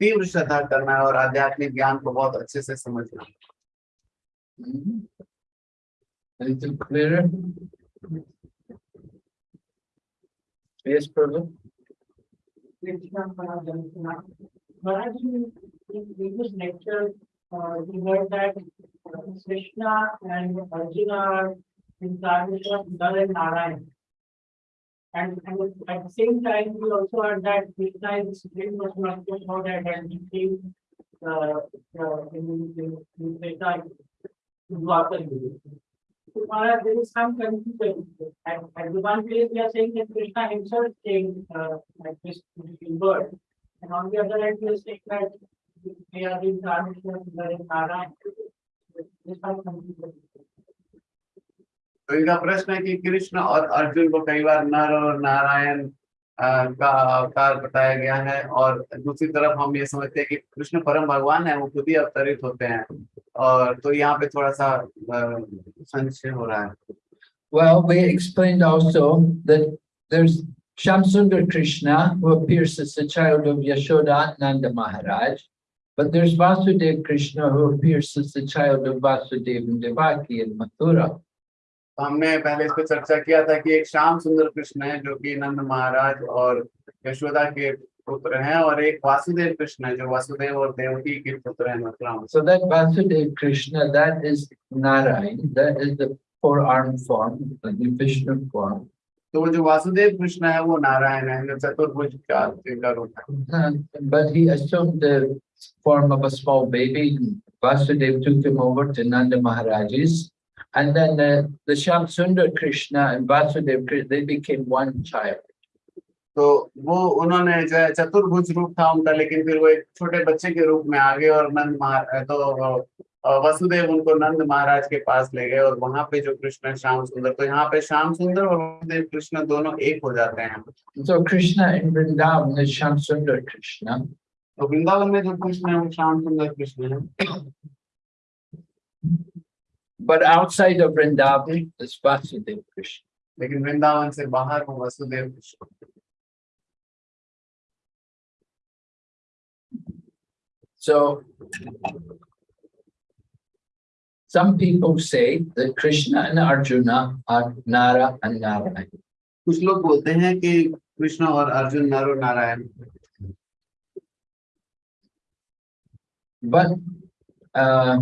तीव्र श्रद्धा करना है और आध्यात्मिक ज्ञान को बहुत अच्छे से समझना है। Yes, Prabhu? Maharaj, in previous lecture, uh, we heard that uh, Krishna and Arjuna are incarnation of Nara and Narayan. And, and at the same time, we also heard that Krishna is very much not about that and he came uh, uh, in, in, in Krishna, तुम्हारा जो काम करनी चाहिए and advance के लिए क्या saying कि Krishna himself saying like this Gilbert and on the other end he saying that they are in charge of the नारा दिस काम करनी चाहिए तो इनका प्रश्न है कि कृष्ण और अर्जुन को कई बार नर और नारायण का अवतार बताया गया है। और दूसरी तरफ़ हम ये समझते हैं कि कृष्ण परम भगवान है, वो खुद ही अवतरित होते हैं। और तो यहाँ पे थोड़ा सा संशय हो रहा है Well, we explained also that there's Shamsundar Krishna who appears as the child of Yashoda Nanda Maharaj. But there's Vasudev Krishna who appears as the child of Vasudeva and Devaki in Mathura. तो हमने पहले इस पे चर्चा किया था कि एक श्याम सुंदर कृष्ण है जो कि नंद महाराज और यशोदा के पुत्र हैं और एक वासुदेव कृष्ण है जो वासुदेव और देवकी के पुत्र हैं मथुरा में So that Vasudev Krishna, that is Narayan, that is the four-armed form, the Vishnu form. तो वो जो वासुदेव कृष्ण है वो नारायण है जो चतुर्भुज का का रूप है Uh, But he assumed the form of a small baby. Vasudev took him over to Nanda Maharaj's. And then the, the Sham Sundar Krishna and Vasudev, Krishna, they became one child. तो वो उन्होंने जो है चतुर्भुज रूप था उनका लेकिन फिर वो एक छोटे बच्चे के रूप में आ गए और नंद तो वसुदेव उनको नंद महाराज के पास ले गए और वहाँ पे जो कृष्ण श्याम सुंदर तो यहाँ पे श्याम सुंदर और वसुदेव कृष्ण दोनों एक हो जाते हैं in Vrindavan is Sham Sundar Krishna. तो वृंदावन में जो कृष्ण है वो श्याम सुंदर कृष्ण है But outside of Vrindavan is Vasudev Krishna. लेकिन वृंदावन से बाहर वो Vasudev Krishna So some people say that Krishna and Arjuna are Nara and Narayan. कुछ लोग बोलते हैं कि कृष्ण और अर्जुन नर और Narayan But uh,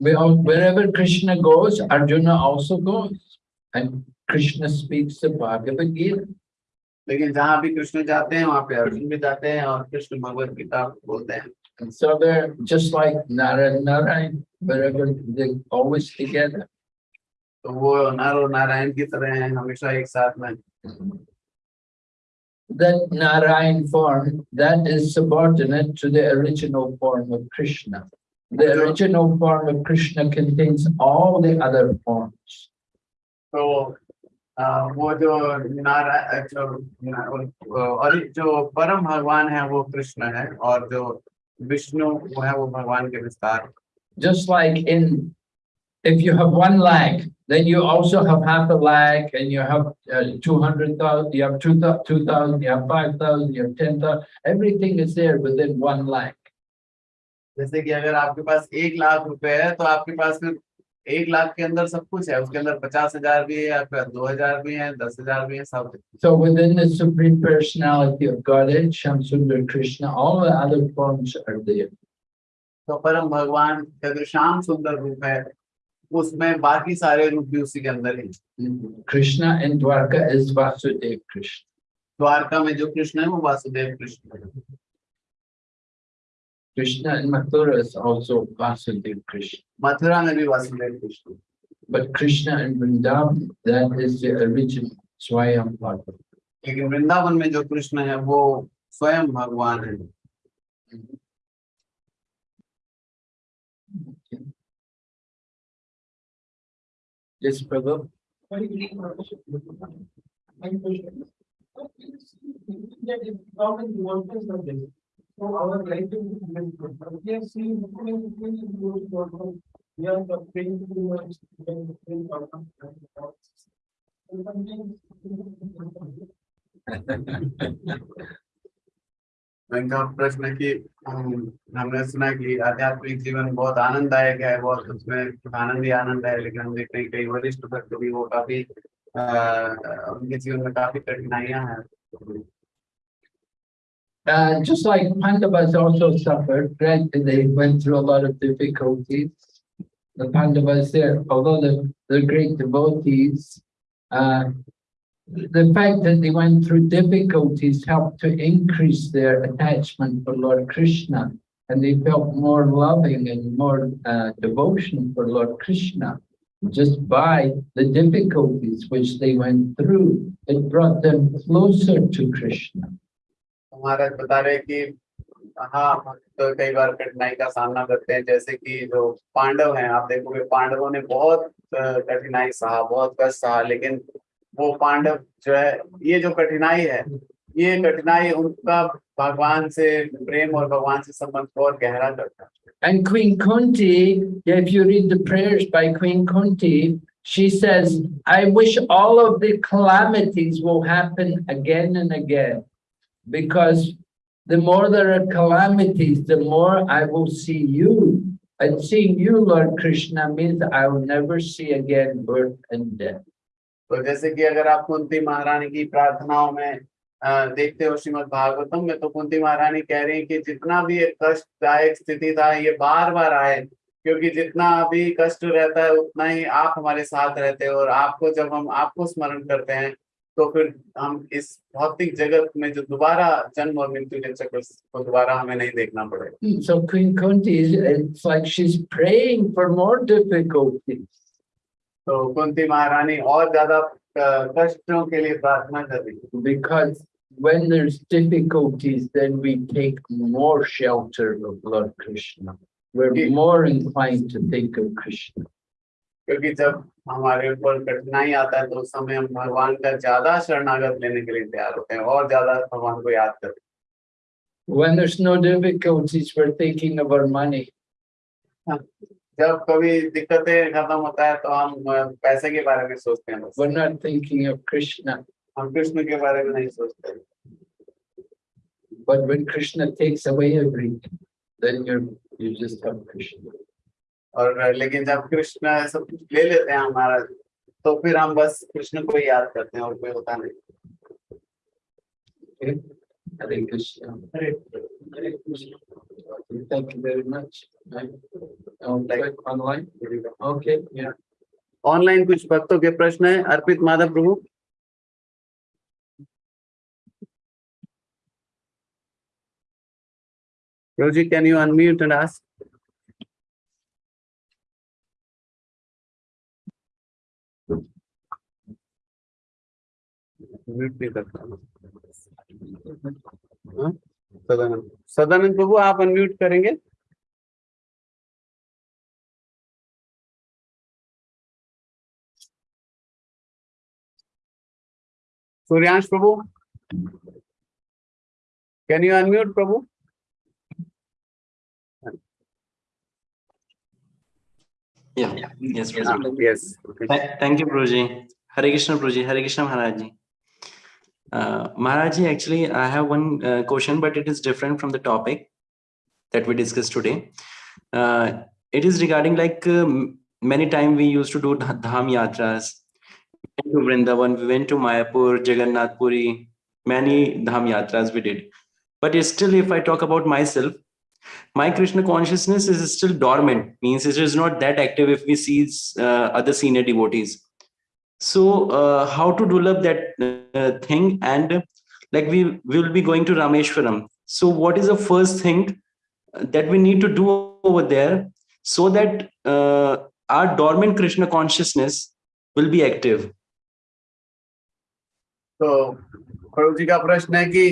we all, wherever Krishna goes, Arjuna also goes. And Krishna speaks the Bhagavad Gita. लेकिन जहाँ भी कृष्ण जाते हैं वहां पे अर्जुन भी जाते हैं और कृष्ण भगवत गीता बोलते हैं And so they're just like Nara and Narayan, wherever they're always together. तो वो नर और नारायण की तरह हैं हमेशा एक साथ में That Narayan form, that is subordinate to the original form of Krishna. The original form of Krishna contains all the other forms. तो अ, वो जो नारायण जो और जो परम भगवान है वो कृष्ण है और जो विष्णु वो है वो भगवान के विस्तार Just like in, if you have one leg, then you also have half a leg and you have uh, 200,000, you have 2,000, you have 5,000, you have 10,000, everything is there within one leg. जैसे कि अगर आपके पास एक लाख रुपए है तो आपके पास फिर एक लाख के अंदर सब कुछ है उसके अंदर पचास हज़ार भी है या फिर दो हज़ार भी है दस हज़ार भी है सब so within the supreme personality of Godhead, Shamsundar Krishna, all the other forms are there. तो परम भगवान का जो श्याम सुंदर रूप है उसमें बाकी सारे रूप भी उसी के अंदर है। कृष्ण इन द्वारका इज़ वासुदेव कृष्ण द्वारका में जो कृष्ण है वो वासुदेव कृष्ण है। Krishna in Mathura is also Vasudev Krishna. Mathura में भी Vasudev Krishna But Krishna in Vrindavan, that is the original Swayam Bhagavan. लेकिन वृंदावन में जो कृष्ण है वो स्वयं भगवान है Yes, Prabhu. Very So our life is different. We have seen different different for. We are the praying to the different different outcomes and thoughts. इनका प्रश्न है कि हमने सुना कि आध्यात्मिक जीवन बहुत आनंददायक है बहुत उसमें आनंद ही आनंद है लेकिन हम देखते हैं कई वरिष्ठ भक्त भी वो काफ़ी अह, उनके जीवन में काफ़ी कठिनाइयाँ हैं Uh, just like Pandavas also suffered, right? They went through a lot of difficulties. The Pandavas there, although they're, they're great devotees, uh, the fact that they went through difficulties helped to increase their attachment for Lord Krishna. And they felt more loving and more uh, devotion for Lord Krishna just by the difficulties which they went through. It brought them closer to Krishna. महाराज बता रहे कि हाँ हम तो कई बार कठिनाई का सामना करते हैं जैसे कि जो पांडव हैं आप देखोगे पांडवों ने बहुत कठिनाई सहा बहुत कष्ट सहा लेकिन वो पांडव जो है ये जो कठिनाई है ये कठिनाई उनका भगवान से प्रेम और भगवान से संबंध और गहरा करता है And Queen Kunti, if you read the prayers by Queen Kunti, she says, I wish all of the calamities will happen again and again. Because the more there are calamities, the more I will see you. And seeing you, Lord Krishna, means I will never see again birth and death. तो जैसे कि अगर आप कुंती महारानी की प्रार्थनाओं में देखते हो श्रीमद् भागवतम में तो कुंती महारानी कह रही है कि जितना भी एक कष्टदायक स्थिति था ये बार बार आए क्योंकि जितना भी कष्ट रहता है उतना ही आप हमारे साथ रहते हो और आपको जब हम आपको स्मरण करते हैं तो फिर हम इस भौतिक जगत में जो दोबारा जन्म और मृत्यु के चक्र को दोबारा हमें नहीं देखना पड़ेगा So Queen Kunti, is it's like she's praying for more difficulties. तो कुंती महारानी और ज्यादा अ, कष्टों के लिए प्रार्थना कर रही है Because when there's difficulties, then we take more shelter of Lord Krishna. We're Yeah. more inclined to think of Krishna. क्योंकि जब हमारे ऊपर कठिनाई आता है तो उस समय हम भगवान का ज़्यादा शरणागत लेने के लिए तैयार होते हैं और ज़्यादा भगवान को याद करते हैं When there's no difficulties, we're thinking of our money. हैं जब कभी दिक्कतें खत्म होता है तो हम अ, पैसे के बारे में सोचते हैं बस We're not thinking of Krishna. हम कृष्ण के बारे में नहीं सोचते But when Krishna takes away everything, then you're you just have Krishna. और लेकिन जब कृष्ण सब कुछ ले लेते हैं हमारा तो फिर हम बस कृष्ण को ही याद करते हैं और कोई होता नहीं। ऑनलाइन कुछ भक्तों के प्रश्न है? Arpit Madhav Prabhu. Prabhu can you unmute and ask हाँ? सदानंद। प्रभु आप अनम्यूट करेंगे। Suryansh Prabhu. Can you unmute prabhu? Yes thank you prabhu ji Hare Krishna prabhu ji Hare Krishna Maharaj ji Uh, Maharaj actually, I have one uh, question, but it is different from the topic that we discussed today. Uh, it is regarding like um, many time we used to do dham yatras. We went to Vrindavan, we went to Mayapur, Jagannath Puri, many dham yatras we did. But still, if I talk about myself, my krishna consciousness is still dormant means it is not that active if we see uh, other senior devotees so uh, how to develop that uh, thing and uh, like we will be going to rameshwaram so what is the first thing that we need to do over there so that uh, our dormant krishna consciousness will be active तो प्रभु जी का प्रश्न है कि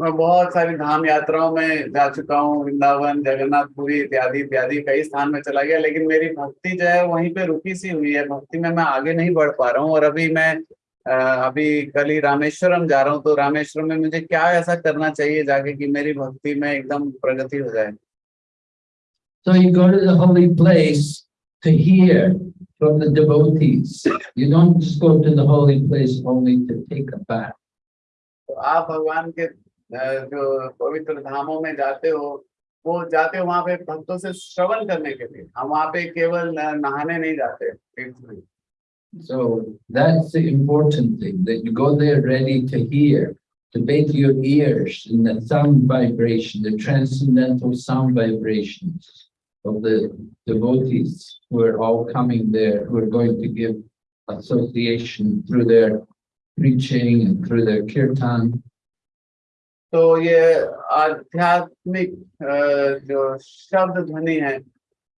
मैं बहुत सारी धाम यात्राओं में जा चुका हूँ वृंदावन जगन्नाथपुरी इत्यादि इत्यादि कई स्थान में चला गया लेकिन मेरी भक्ति जो है वहीं पे रुकी सी हुई है भक्ति में मैं आगे नहीं बढ़ पा रहा हूँ और अभी मैं अभी कल ही रामेश्वरम जा रहा हूँ तो रामेश्वरम में मुझे क्या ऐसा करना चाहिए जाके कि मेरी भक्ति में एकदम प्रगति हो जाए So you go to the holy place to hear from the devotees. You don't just go to the holy place only to take a bath. तो आप भगवान के जो पवित्र धामों में जाते हो वो जाते हो वहां पे भक्तों से श्रवण करने के लिए हम वहां पे केवल न- नहाने नहीं जाते तीर्थ में So that's the important thing, that you go there ready to hear, to bathe your ears in the sound vibration, the transcendental sound vibrations of the devotees who are all coming there, who are going to give association through their preaching and through their kirtan. तो ये आध्यात्मिक जो शब्द ध्वनि है,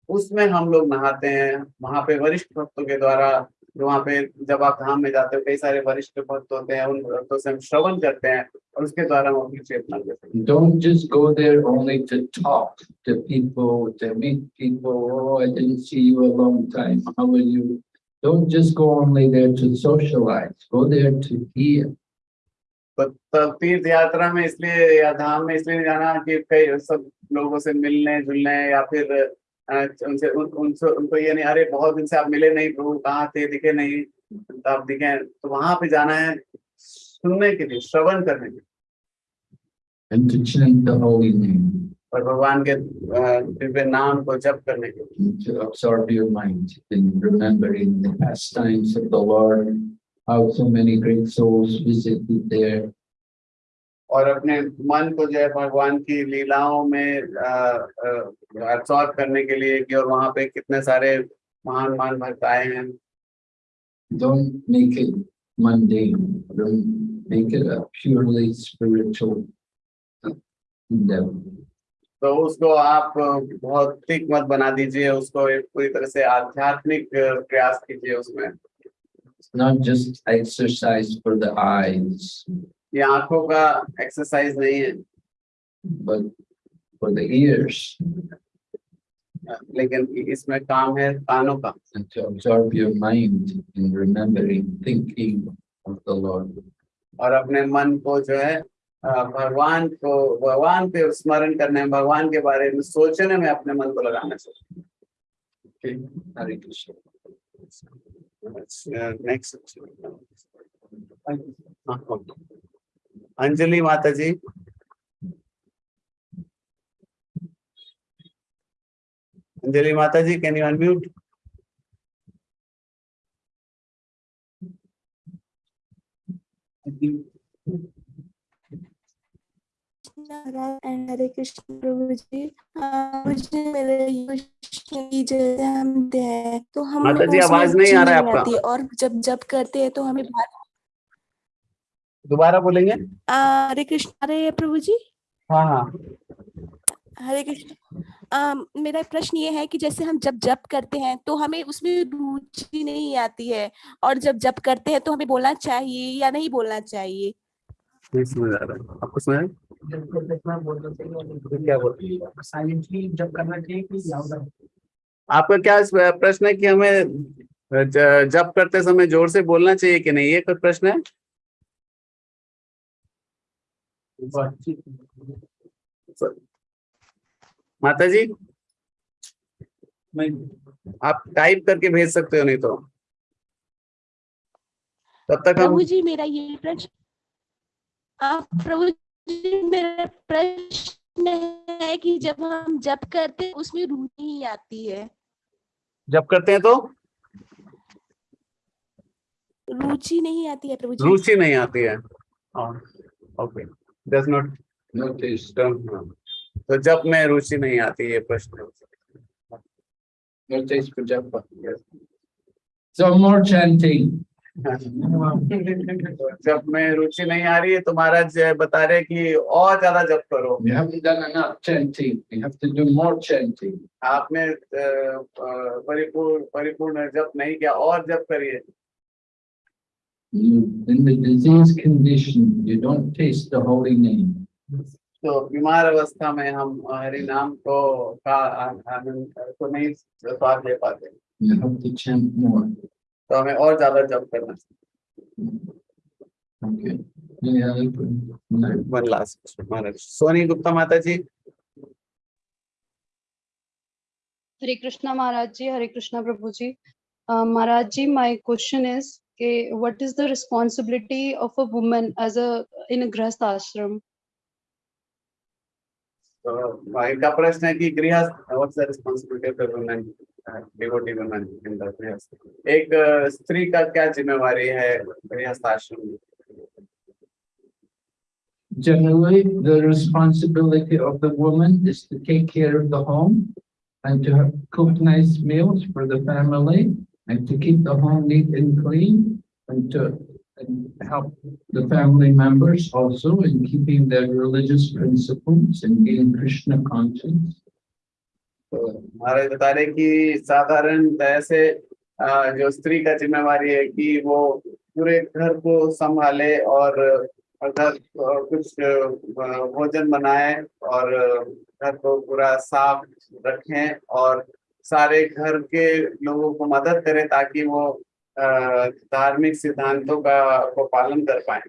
उसमें हम लोग नहाते हैं। वहाँ पे वरिष्ठ भक्तों के द्वारा वहाँ पे जब आप धाम में जाते हो, कई सारे वरिष्ठ भक्त होते हैं, उन भक्तों से हम श्रवण करते हैं और उसके द्वारा हम अपनी चेतना देते हैं। Don't just go there only to talk to people to meet people I didn't see you a long time how are you don't just go only there to socialize go there to hear तो तीर्थ यात्रा में इसलिए या धाम में इसलिए जाना कि कई सब लोगों से मिलने जुलने या फिर उनसे उन, उनसे उनको ये नहीं अरे बहुत दिन से आप मिले नहीं प्रभु कहाँ थे दिखे नहीं तो आप दिखे तो वहाँ पे जाना है सुनने के लिए श्रवण करने के लिए। और भगवान के दिव्य नाम को जप करने के लिए। how so many great souls visited there. और अपने मन को जय भगवान की लीलाओं में करने के लिए कि और वहाँ पे कितने सारे महान महान भक्त आए हैं। तो उसको आप भौतिक मत बना दीजिए उसको पूरी तरह से आध्यात्मिक प्रयास कीजिए उसमें। It's not just exercise for the eyes, ये आंखों का एक्सरसाइज नहीं है but for the ears लेकिन इसमें काम है कानों का and to absorb your mind in remembering, thinking of the Lord. और अपने मन को जो है अ, भगवान को भगवान पे स्मरण करने में भगवान के बारे में सोचने में अपने मन को लगाना चाहिए Okay, Hare Krishna. Uh, next. Anjali Mataji. Anjali Mataji, can you unmute? Thank you. Unmute and Hare Krishna prabhu ji. मुझे मेरे की जैसे हम दे हैं तो हम माता जी, आवाज़ नहीं आ रहा है आपका। और जब जब करते हैं तो हमें बात- दोबारा बोलेंगे? हरे कृष्ण हरे प्रभु जी? हाँ हाँ। हरे कृष्ण। मेरा प्रश्न ये है कि जैसे हम जब जप करते हैं तो हमें उसमें रुचि नहीं आती है और जब जप करते हैं तो हमें बोलना चाहिए या नहीं बोलना चाहिए? नहीं समझ आ रहा। आपको समझ? क्या बोल जब करना चाहिए आपका क्या प्रश्न है कि हमें जब करते समय ज़ोर से बोलना चाहिए कि नहीं? ये कोई प्रश्न है? माता जी आप टाइप करके भेज सकते हो नहीं तो। तब तक हम प्रभु जी मेरा ये प्रश्न आप प्रभु मेरा प्रश्न है कि जब हम जप करते हैं उसमें रुचि नहीं आती है जब करते हैं तो रुचि नहीं आती है प्रभु जी रुचि नहीं आती है ओके डज नॉट Notice, तो जब में रुचि नहीं आती ये प्रश्न है। notice for japa. So more chanting. जब में रुचि नहीं आ रही है तो महाराज बता रहे कि और ज़्यादा जप करो. आपने अ, अ, परिपूर्ण परिपूर्ण जप नहीं किया और जप करिए You, in the disease condition, you don't taste the holy name. तो बीमार अवस्था में हम हरि नाम को का आनंद को नहीं स्वाद ले पाते You have to chant more. तो हमें और ज़्यादा जब करना सोनी गुप्ता माता ji Hare Krishna Maharaj ji Hare Krishna prabhu ji Maharaj ji my question is के what is the responsibility of a woman as a in a grihastha ashram इनका प्रश्न है कि गृहस्थ what's the responsibility of women devotee women in the grihastha एक अ, स्त्री का क्या जिम्मेवारी है गृहस्थ आश्रम में Generally, the responsibility of the woman is to take care of the home and to have- cook nice meals for the family and to keep the home neat and clean and to and help the family members also in keeping their religious principles and being Krishna conscious. तो महाराज बता रहे साधारण तरह जो स्त्री का जिम्मेवारी है कि वो पूरे घर को संभाले और अ, कुछ भोजन बनाए और घर को पूरा साफ़ रखें और सारे घर के लोगों को मदद करें ताकि वो अ, धार्मिक सिद्धांतों का को पालन कर पाए।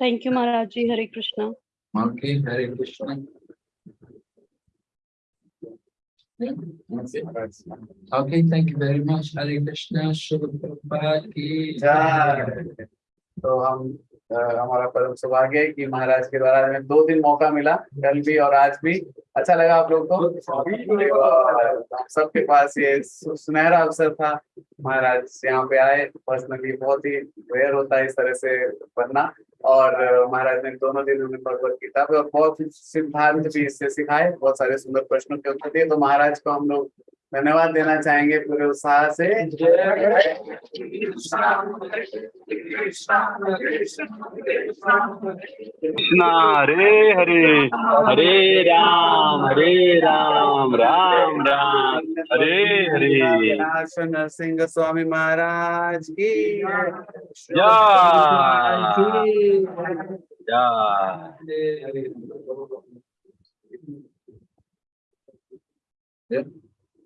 Thank you Maharaj ji Hare Krishna Hare Krishna okay thank you very much Hare Krishna शुभ की जय तो हम हमारा परम सौभाग्य है कि महाराज के द्वारा हमें दो दिन मौका मिला, कल भी और आज भी। अच्छा लगा आप लोग को? सबके पास ये सुनहरा अवसर था। महाराज यहाँ पे आए पर्सनली बहुत ही रेयर होता है इस तरह से बनना। और महाराज ने दोनों दिन उन्हें भगवत गीता और बहुत सिद्धांत भी इससे सिखाए, बहुत सारे सुंदर प्रश्नों के उत्तर दिए। तो महाराज को हम लोग धन्यवाद देना चाहेंगे पूरे उत्साह से। कृष्णा हरे हरे हरे राम हरे राम राम राम हरे हरे। नरसिंह स्वामी महाराज की जय।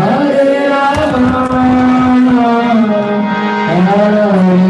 Hare Rama, Hare Rama.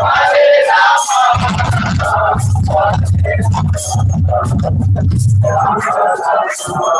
Hare Rama,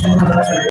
Saya mau.